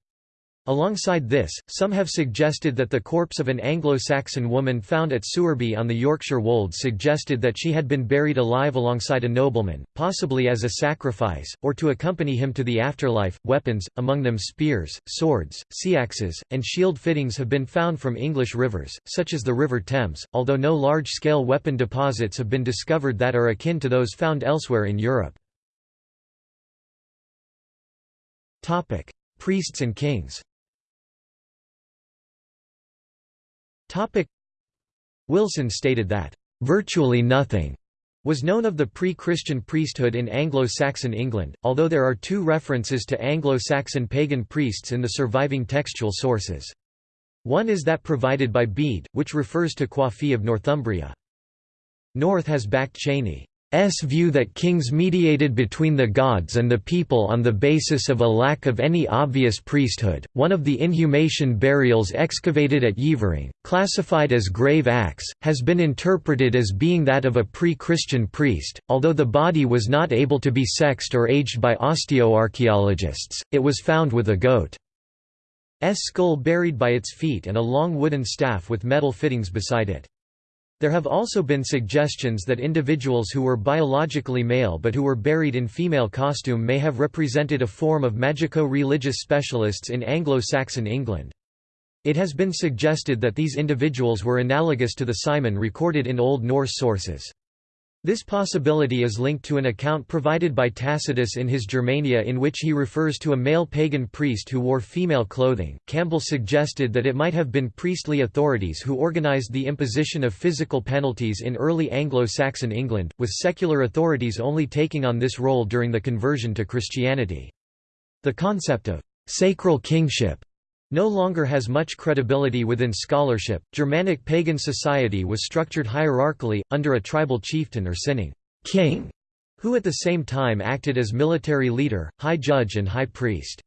Alongside this, some have suggested that the corpse of an Anglo-Saxon woman found at Sewerby on the Yorkshire Wolds suggested that she had been buried alive alongside a nobleman, possibly as a sacrifice, or to accompany him to the afterlife. Weapons, among them spears, swords, seaxes, and shield fittings have been found from English rivers, such as the River Thames, although no large-scale weapon deposits have been discovered that are akin to those found elsewhere in Europe. Priests and kings Topic Wilson stated that, "...virtually nothing." was known of the pre-Christian priesthood in Anglo-Saxon England, although there are two references to Anglo-Saxon pagan priests in the surviving textual sources. One is that provided by Bede, which refers to Coifi of Northumbria. North has backed Chaney's view that kings mediated between the gods and the people on the basis of a lack of any obvious priesthood. One of the inhumation burials excavated at Yeavering, classified as grave acts, has been interpreted as being that of a pre Christian priest. Although the body was not able to be sexed or aged by osteoarchaeologists, it was found with a goat's skull buried by its feet and a long wooden staff with metal fittings beside it. There have also been suggestions that individuals who were biologically male but who were buried in female costume may have represented a form of magico-religious specialists in Anglo-Saxon England. It has been suggested that these individuals were analogous to the Simon recorded in Old Norse sources. This possibility is linked to an account provided by Tacitus in his Germania in which he refers to a male pagan priest who wore female clothing. Campbell suggested that it might have been priestly authorities who organized the imposition of physical penalties in early Anglo-Saxon England, with secular authorities only taking on this role during the conversion to Christianity. The concept of sacral kingship no longer has much credibility within scholarship. Germanic pagan society was structured hierarchically, under a tribal chieftain or cyning king, who at the same time acted as military leader, high judge, and high priest.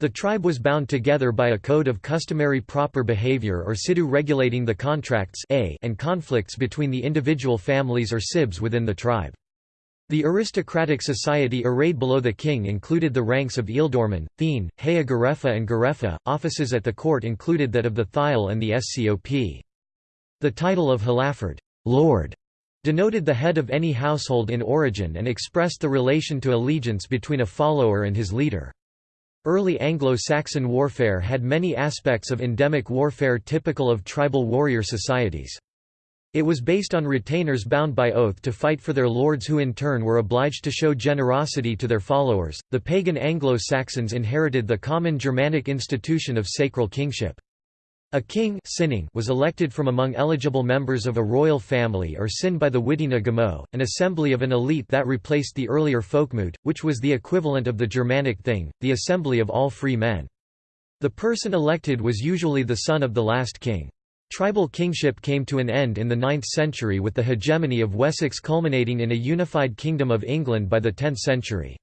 The tribe was bound together by a code of customary proper behavior or sidu regulating the contracts and conflicts between the individual families or sibs within the tribe. The aristocratic society arrayed below the king included the ranks of ealdorman, thegn, hea gerefa and gerefa. Offices at the court included that of the thyle and the scop. The title of hlaford Lord", denoted the head of any household in origin and expressed the relation to allegiance between a follower and his leader. Early Anglo-Saxon warfare had many aspects of endemic warfare typical of tribal warrior societies. It was based on retainers bound by oath to fight for their lords who in turn were obliged to show generosity to their followers. The pagan Anglo-Saxons inherited the common Germanic institution of sacral kingship. A king was elected from among eligible members of a royal family or cynn by the witenagemot, an assembly of an elite that replaced the earlier folkmoot, which was the equivalent of the Germanic thing, the assembly of all free men. The person elected was usually the son of the last king. Tribal kingship came to an end in the 9th century with the hegemony of Wessex culminating in a unified Kingdom of England by the 10th century.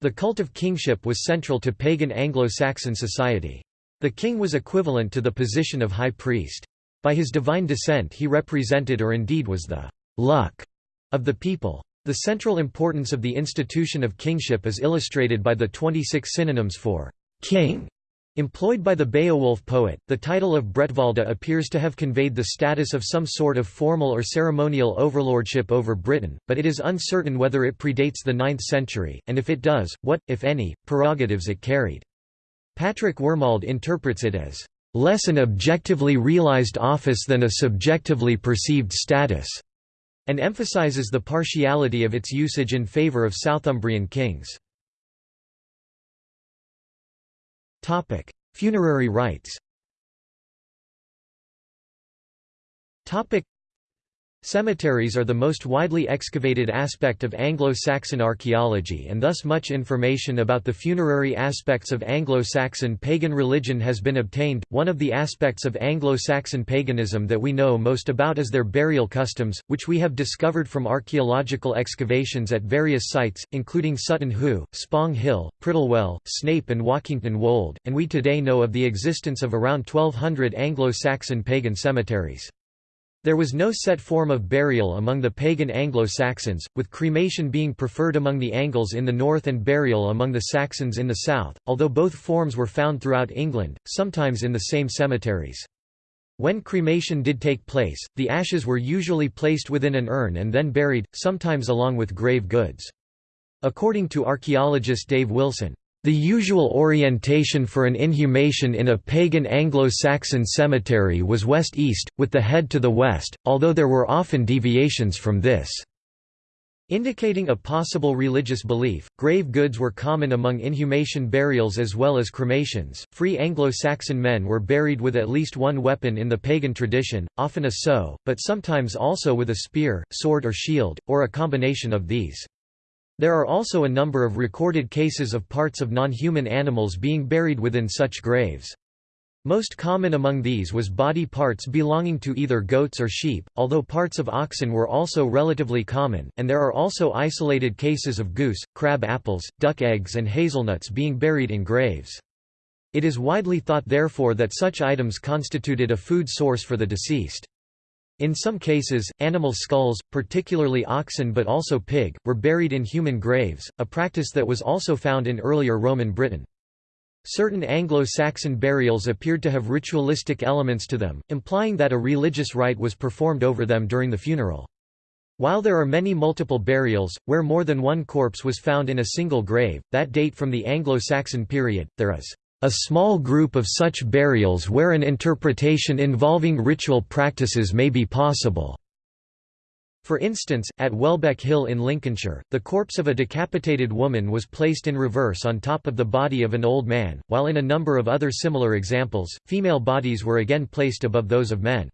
The cult of kingship was central to pagan Anglo-Saxon society. The king was equivalent to the position of high priest. By his divine descent he represented or indeed was the luck of the people. The central importance of the institution of kingship is illustrated by the 26 synonyms for king Employed by the Beowulf poet, the title of Bretwalda appears to have conveyed the status of some sort of formal or ceremonial overlordship over Britain, but it is uncertain whether it predates the 9th century, and if it does, what, if any, prerogatives it carried. Patrick Wormald interprets it as, "...less an objectively realized office than a subjectively perceived status", and emphasizes the partiality of its usage in favour of Southumbrian kings. Topic: Funerary rites. Topic: Cemeteries are the most widely excavated aspect of Anglo-Saxon archaeology and thus much information about the funerary aspects of Anglo-Saxon pagan religion has been obtained. One of the aspects of Anglo-Saxon paganism that we know most about is their burial customs, which we have discovered from archaeological excavations at various sites, including Sutton Hoo, Spong Hill, Prittlewell, Snape and Walkington Wold, and we today know of the existence of around 1200 Anglo-Saxon pagan cemeteries. There was no set form of burial among the pagan Anglo-Saxons, with cremation being preferred among the Angles in the north and burial among the Saxons in the south, although both forms were found throughout England, sometimes in the same cemeteries. When cremation did take place, the ashes were usually placed within an urn and then buried, sometimes along with grave goods. According to archaeologist Dave Wilson, the usual orientation for an inhumation in a pagan Anglo-Saxon cemetery was west-east, with the head to the west, although there were often deviations from this. Indicating a possible religious belief, grave goods were common among inhumation burials as well as cremations. Free Anglo-Saxon men were buried with at least one weapon in the pagan tradition, often a sow, but sometimes also with a spear, sword or shield, or a combination of these. There are also a number of recorded cases of parts of non-human animals being buried within such graves. Most common among these was body parts belonging to either goats or sheep, although parts of oxen were also relatively common, and there are also isolated cases of goose, crab apples, duck eggs and hazelnuts being buried in graves. It is widely thought therefore that such items constituted a food source for the deceased. In some cases, animal skulls, particularly oxen but also pig, were buried in human graves, a practice that was also found in earlier Roman Britain. Certain Anglo-Saxon burials appeared to have ritualistic elements to them, implying that a religious rite was performed over them during the funeral. While there are many multiple burials, where more than one corpse was found in a single grave, that date from the Anglo-Saxon period, there is a small group of such burials where an interpretation involving ritual practices may be possible. For instance, at Welbeck Hill in Lincolnshire, the corpse of a decapitated woman was placed in reverse on top of the body of an old man, while in a number of other similar examples, female bodies were again placed above those of men.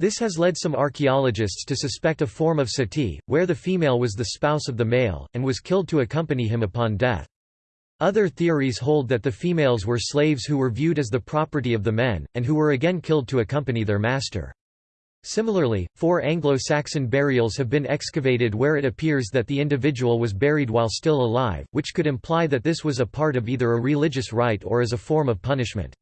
This has led some archaeologists to suspect a form of sati, where the female was the spouse of the male, and was killed to accompany him upon death. Other theories hold that the females were slaves who were viewed as the property of the men, and who were again killed to accompany their master. Similarly, four Anglo-Saxon burials have been excavated where it appears that the individual was buried while still alive, which could imply that this was a part of either a religious rite or as a form of punishment.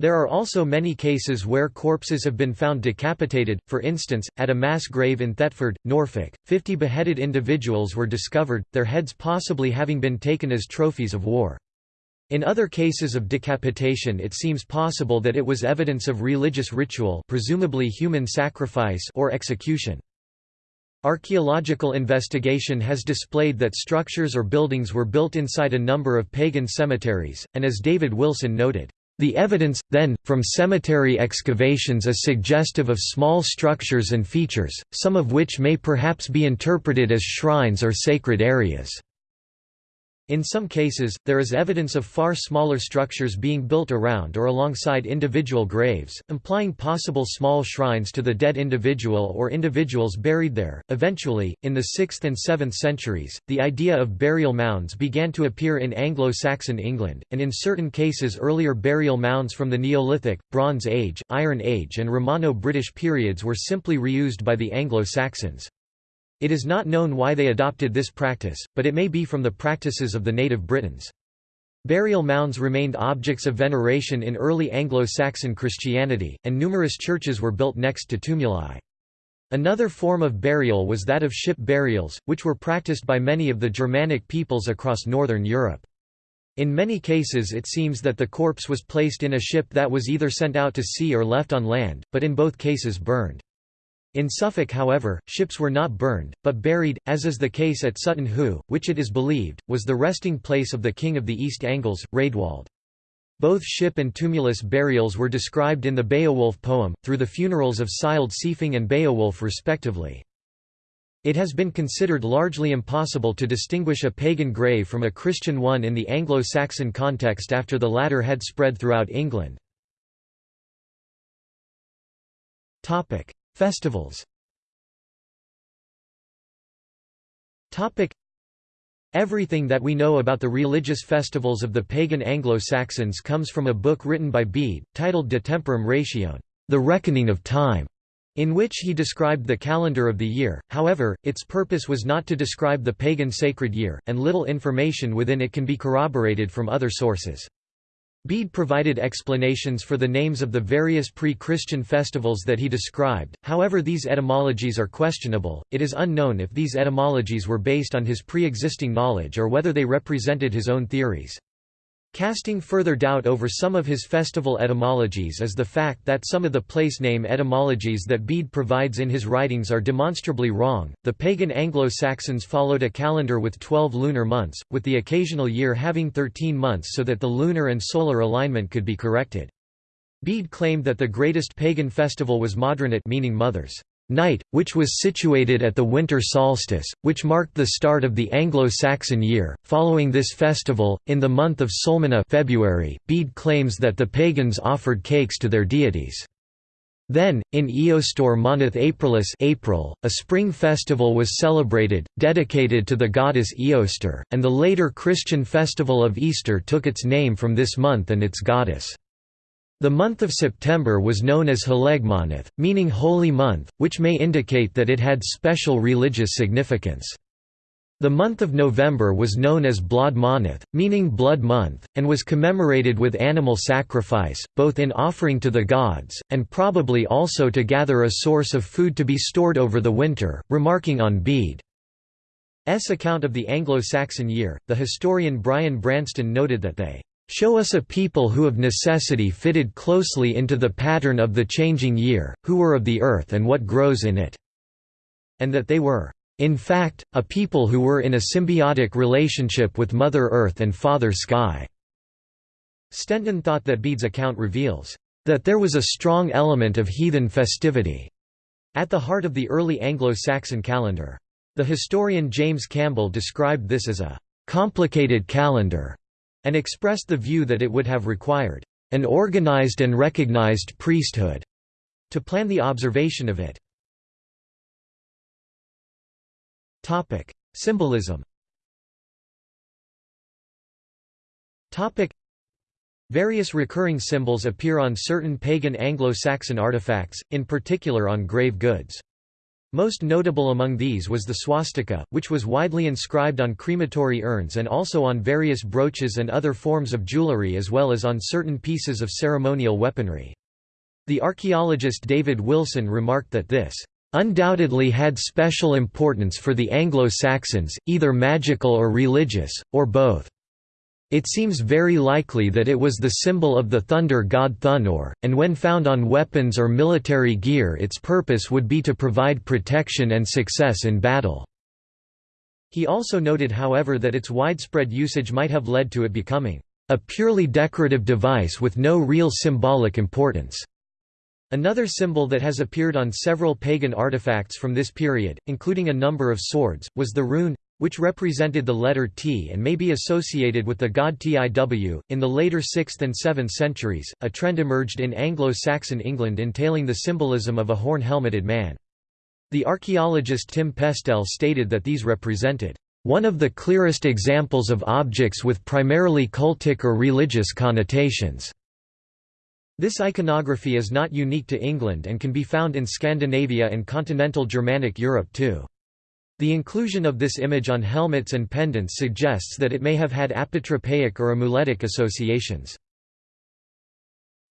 There are also many cases where corpses have been found decapitated, for instance, at a mass grave in Thetford, Norfolk, 50 beheaded individuals were discovered, their heads possibly having been taken as trophies of war. In other cases of decapitation it seems possible that it was evidence of religious ritual presumably human sacrifice or execution. Archaeological investigation has displayed that structures or buildings were built inside a number of pagan cemeteries, and as David Wilson noted, the evidence, then, from cemetery excavations is suggestive of small structures and features, some of which may perhaps be interpreted as shrines or sacred areas. In some cases, there is evidence of far smaller structures being built around or alongside individual graves, implying possible small shrines to the dead individual or individuals buried there. Eventually, in the 6th and 7th centuries, the idea of burial mounds began to appear in Anglo Saxon England, and in certain cases, earlier burial mounds from the Neolithic, Bronze Age, Iron Age, and Romano British periods were simply reused by the Anglo Saxons. It is not known why they adopted this practice, but it may be from the practices of the native Britons. Burial mounds remained objects of veneration in early Anglo-Saxon Christianity, and numerous churches were built next to tumuli. Another form of burial was that of ship burials, which were practiced by many of the Germanic peoples across northern Europe. In many cases it seems that the corpse was placed in a ship that was either sent out to sea or left on land, but in both cases burned. In Suffolk however, ships were not burned, but buried, as is the case at Sutton Hoo, which it is believed, was the resting place of the king of the East Angles, Raedwald. Both ship and tumulus burials were described in the Beowulf poem, through the funerals of Scyld Scefing and Beowulf respectively. It has been considered largely impossible to distinguish a pagan grave from a Christian one in the Anglo-Saxon context after the latter had spread throughout England. Festivals. Everything that we know about the religious festivals of the pagan Anglo-Saxons comes from a book written by Bede, titled De Temporum Ratione, The Reckoning of Time, in which he described the calendar of the year, however, its purpose was not to describe the pagan sacred year, and little information within it can be corroborated from other sources. Bede provided explanations for the names of the various pre-Christian festivals that he described, however these etymologies are questionable, it is unknown if these etymologies were based on his pre-existing knowledge or whether they represented his own theories. Casting further doubt over some of his festival etymologies is the fact that some of the place name etymologies that Bede provides in his writings are demonstrably wrong. The pagan Anglo Saxons followed a calendar with 12 lunar months, with the occasional year having 13 months so that the lunar and solar alignment could be corrected. Bede claimed that the greatest pagan festival was Modraniht meaning mothers night, which was situated at the winter solstice, which marked the start of the Anglo-Saxon year. Following this festival, in the month of Solmina February, Bede claims that the pagans offered cakes to their deities. Then, in Eostor Moneth Aprilis April, a spring festival was celebrated, dedicated to the goddess Eostor, and the later Christian festival of Easter took its name from this month and its goddess. The month of September was known as Halegmanath, meaning holy month, which may indicate that it had special religious significance. The month of November was known as blodmanith meaning blood month, and was commemorated with animal sacrifice, both in offering to the gods, and probably also to gather a source of food to be stored over the winter, remarking on Bede's account of the Anglo-Saxon year, the historian Brian Branston noted that they show us a people who of necessity fitted closely into the pattern of the changing year, who were of the earth and what grows in it, and that they were in fact, a people who were in a symbiotic relationship with Mother Earth and Father Sky. Stenton thought that Bede's account reveals that there was a strong element of heathen festivity at the heart of the early Anglo-Saxon calendar. The historian James Campbell described this as a complicated calendar and expressed the view that it would have required an organized and recognized priesthood to plan the observation of it. Topic: Symbolism. Topic: Various recurring symbols appear on certain pagan Anglo-Saxon artifacts, in particular on grave goods. Most notable among these was the swastika, which was widely inscribed on crematory urns and also on various brooches and other forms of jewelry as well as on certain pieces of ceremonial weaponry. The archaeologist David Wilson remarked that this undoubtedly had special importance for the Anglo-Saxons, either magical or religious, or both. It seems very likely that it was the symbol of the thunder god Thunor, and when found on weapons or military gear its purpose would be to provide protection and success in battle. He also noted however that its widespread usage might have led to it becoming a purely decorative device with no real symbolic importance. Another symbol that has appeared on several pagan artifacts from this period, including a number of swords, was the rune, which represented the letter T and may be associated with the god Tiw. In the later 6th and 7th centuries, a trend emerged in Anglo Saxon England entailing the symbolism of a horn helmeted man. The archaeologist Tim Pestell stated that these represented one of the clearest examples of objects with primarily cultic or religious connotations. This iconography is not unique to England and can be found in Scandinavia and continental Germanic Europe too. The inclusion of this image on helmets and pendants suggests that it may have had apotropaic or amuletic associations.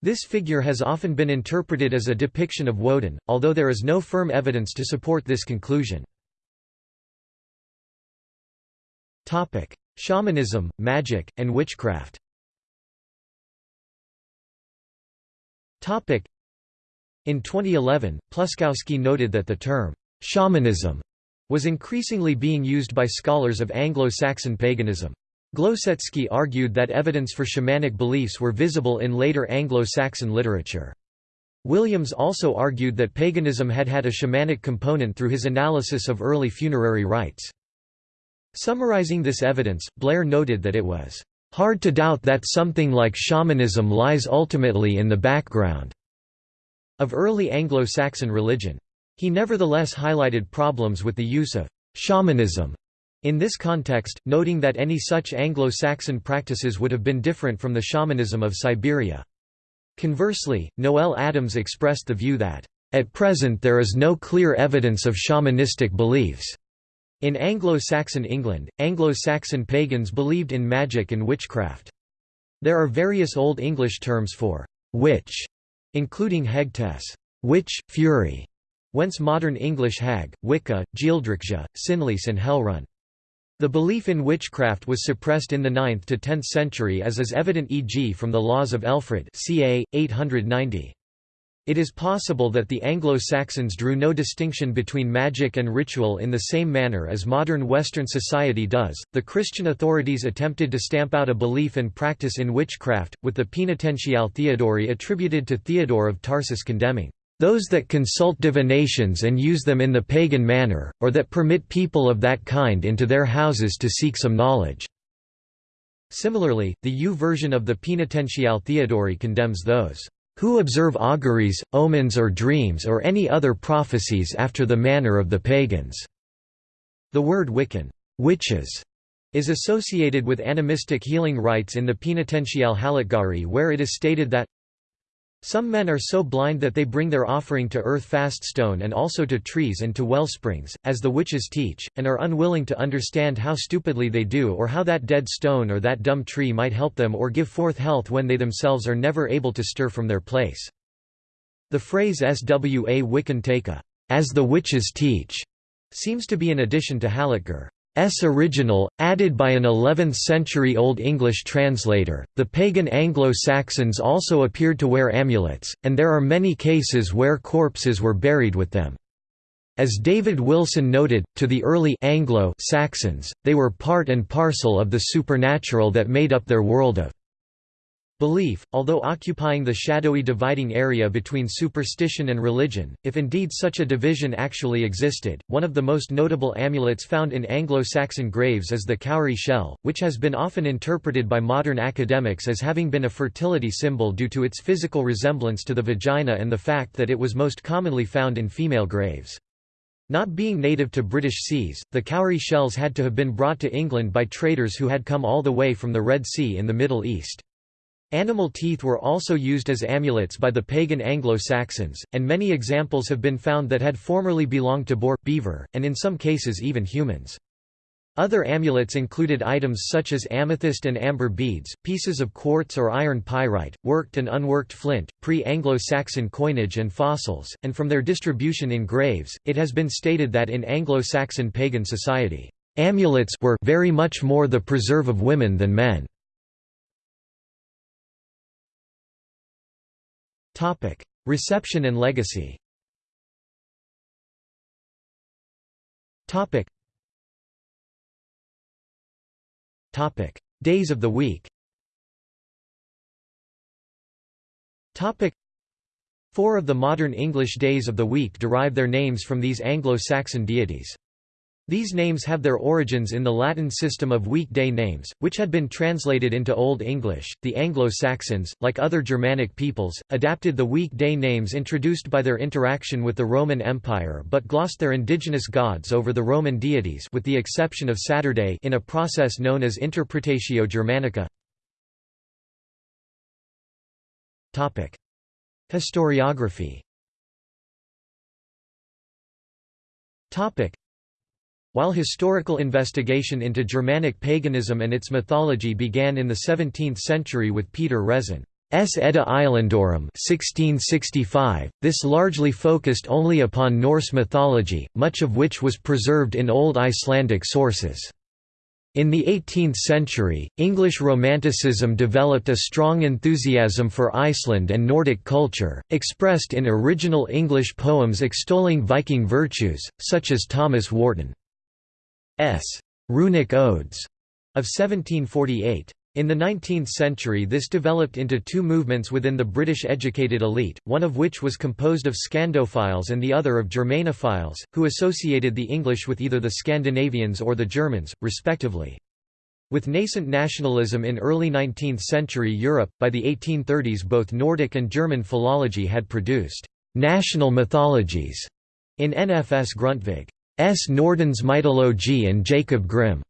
This figure has often been interpreted as a depiction of Woden, although there is no firm evidence to support this conclusion. Shamanism, magic, and witchcraft In 2011, Pluskowski noted that the term, shamanism, was increasingly being used by scholars of Anglo-Saxon paganism. Glosecki argued that evidence for shamanic beliefs were visible in later Anglo-Saxon literature. Williams also argued that paganism had had a shamanic component through his analysis of early funerary rites. Summarizing this evidence, Blair noted that it was Hard to doubt that something like shamanism lies ultimately in the background of early Anglo-Saxon religion. He nevertheless highlighted problems with the use of shamanism in this context, noting that any such Anglo-Saxon practices would have been different from the shamanism of Siberia. Conversely, Noel Adams expressed the view that, "...at present there is no clear evidence of shamanistic beliefs." In Anglo-Saxon England, Anglo-Saxon pagans believed in magic and witchcraft. There are various Old English terms for «witch», including hegtes witch, fury, whence modern English hag, Wicca, gealdricge, Sinlise and hellerune. The belief in witchcraft was suppressed in the 9th to 10th century as is evident e.g. from the laws of Alfred ca. 890. It is possible that the Anglo-Saxons drew no distinction between magic and ritual in the same manner as modern Western society does. The Christian authorities attempted to stamp out a belief and practice in witchcraft, with the Penitentiale Theodori attributed to Theodore of Tarsus condemning those that consult divinations and use them in the pagan manner, or that permit people of that kind into their houses to seek some knowledge." Similarly, the U version of the Penitentiale Theodori condemns those who observe auguries, omens or dreams or any other prophecies after the manner of the pagans." The word Wiccan witches", is associated with animistic healing rites in the Penitentiale Halitgari where it is stated that Some men are so blind that they bring their offering to earth-fast stone and also to trees and to well springs, as the witches teach, and are unwilling to understand how stupidly they do or how that dead stone or that dumb tree might help them or give forth health when they themselves are never able to stir from their place. The phrase SWA Wiccan Taka, as the witches teach, seems to be an addition to Halitgar. S original, added by an 11th-century Old English translator. The pagan Anglo-Saxons also appeared to wear amulets, and there are many cases where corpses were buried with them. As David Wilson noted, to the early Anglo-Saxons, they were part and parcel of the supernatural that made up their world of Belief, although occupying the shadowy dividing area between superstition and religion, if indeed such a division actually existed, one of the most notable amulets found in Anglo-Saxon graves is the cowrie shell, which has been often interpreted by modern academics as having been a fertility symbol due to its physical resemblance to the vagina and the fact that it was most commonly found in female graves. Not being native to British seas, the cowrie shells had to have been brought to England by traders who had come all the way from the Red Sea in the Middle East. Animal teeth were also used as amulets by the pagan Anglo-Saxons, and many examples have been found that had formerly belonged to boar, beaver, and in some cases even humans. Other amulets included items such as amethyst and amber beads, pieces of quartz or iron pyrite, worked and unworked flint, pre-Anglo-Saxon coinage and fossils, and from their distribution in graves, it has been stated that in Anglo-Saxon pagan society, amulets were very much more the preserve of women than men. Reception and legacy. Days of the week. Four of the modern English days of the week derive their names from these Anglo-Saxon deities. These names have their origins in the Latin system of weekday names, which had been translated into Old English. The Anglo-Saxons, like other Germanic peoples, adapted the weekday names introduced by their interaction with the Roman Empire but glossed their indigenous gods over the Roman deities with the exception of Saturday in a process known as Interpretatio Germanica. Topic: Historiography. While historical investigation into Germanic paganism and its mythology began in the 17th century with Peder Resen's Edda Islandorum 1665, this largely focused only upon Norse mythology, much of which was preserved in Old Icelandic sources. In the 18th century, English Romanticism developed a strong enthusiasm for Iceland and Nordic culture, expressed in original English poems extolling Viking virtues, such as Thomas Warton. S. Runic Odes of 1748. In the 19th century this developed into two movements within the British educated elite, one of which was composed of Scandophiles and the other of Germanophiles, who associated the English with either the Scandinavians or the Germans, respectively. With nascent nationalism in early 19th century Europe, by the 1830s both Nordic and German philology had produced «national mythologies» in NFS Grundtvig. S. Nordens Mythologie and Jacob Grimm's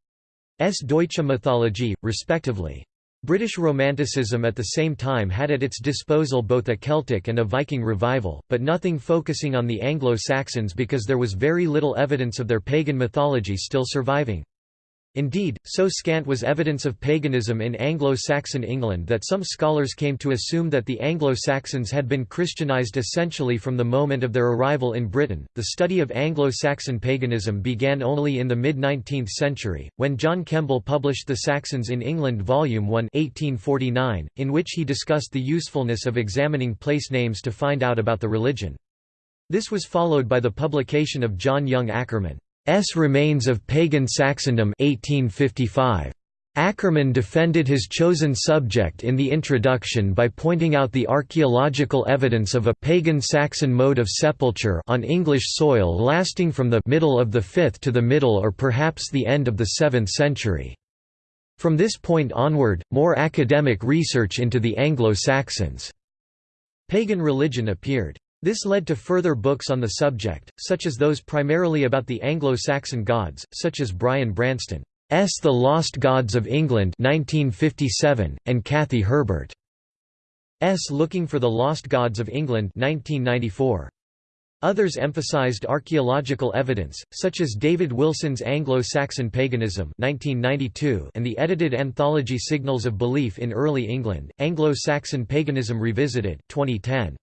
Deutsche Mythologie, respectively. British Romanticism at the same time had at its disposal both a Celtic and a Viking revival, but nothing focusing on the Anglo-Saxons because there was very little evidence of their pagan mythology still surviving. Indeed, so scant was evidence of paganism in Anglo-Saxon England that some scholars came to assume that the Anglo-Saxons had been Christianized essentially from the moment of their arrival in Britain. The study of Anglo-Saxon paganism began only in the mid-19th century, when John Kemble published The Saxons in England Volume 1 1849, in which he discussed the usefulness of examining place names to find out about the religion. This was followed by the publication of John Yonge Akerman. S. Remains of Pagan Saxondom 1855. Akerman defended his chosen subject in the introduction by pointing out the archaeological evidence of a pagan Saxon mode of sepulture on English soil lasting from the middle of the 5th to the middle or perhaps the end of the 7th century. From this point onward, more academic research into the Anglo-Saxons' pagan religion appeared. This led to further books on the subject, such as those primarily about the Anglo-Saxon gods, such as Brian Branston's The Lost Gods of England 1957, and Kathy Herbert's Looking for the Lost Gods of England 1994. Others emphasized archaeological evidence, such as David Wilson's Anglo-Saxon Paganism 1992 and the edited anthology Signals of Belief in Early England, Anglo-Saxon Paganism Revisited 2010.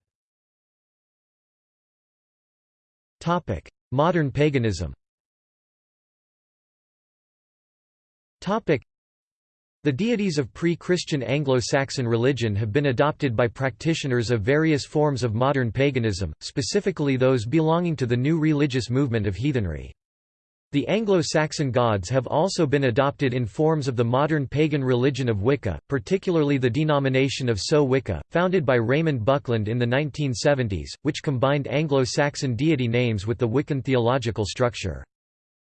Modern paganism. The deities of pre-Christian Anglo-Saxon religion have been adopted by practitioners of various forms of modern paganism, specifically those belonging to the new religious movement of heathenry. The Anglo-Saxon gods have also been adopted in forms of the modern pagan religion of Wicca, particularly the denomination of So Wicca, founded by Raymond Buckland in the 1970s, which combined Anglo-Saxon deity names with the Wiccan theological structure.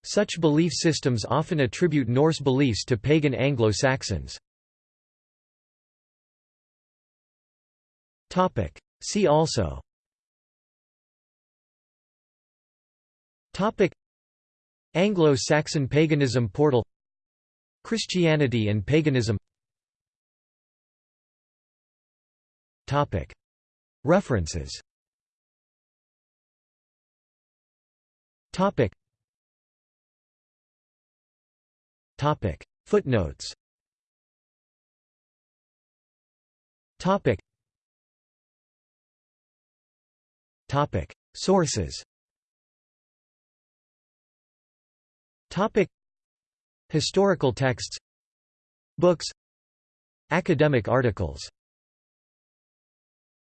Such belief systems often attribute Norse beliefs to pagan Anglo-Saxons. See also Anglo-Saxon paganism portal Christianity and paganism. References. Topic. Footnotes. Topic. Topic. Sources Topic. Historical texts. Books. Academic articles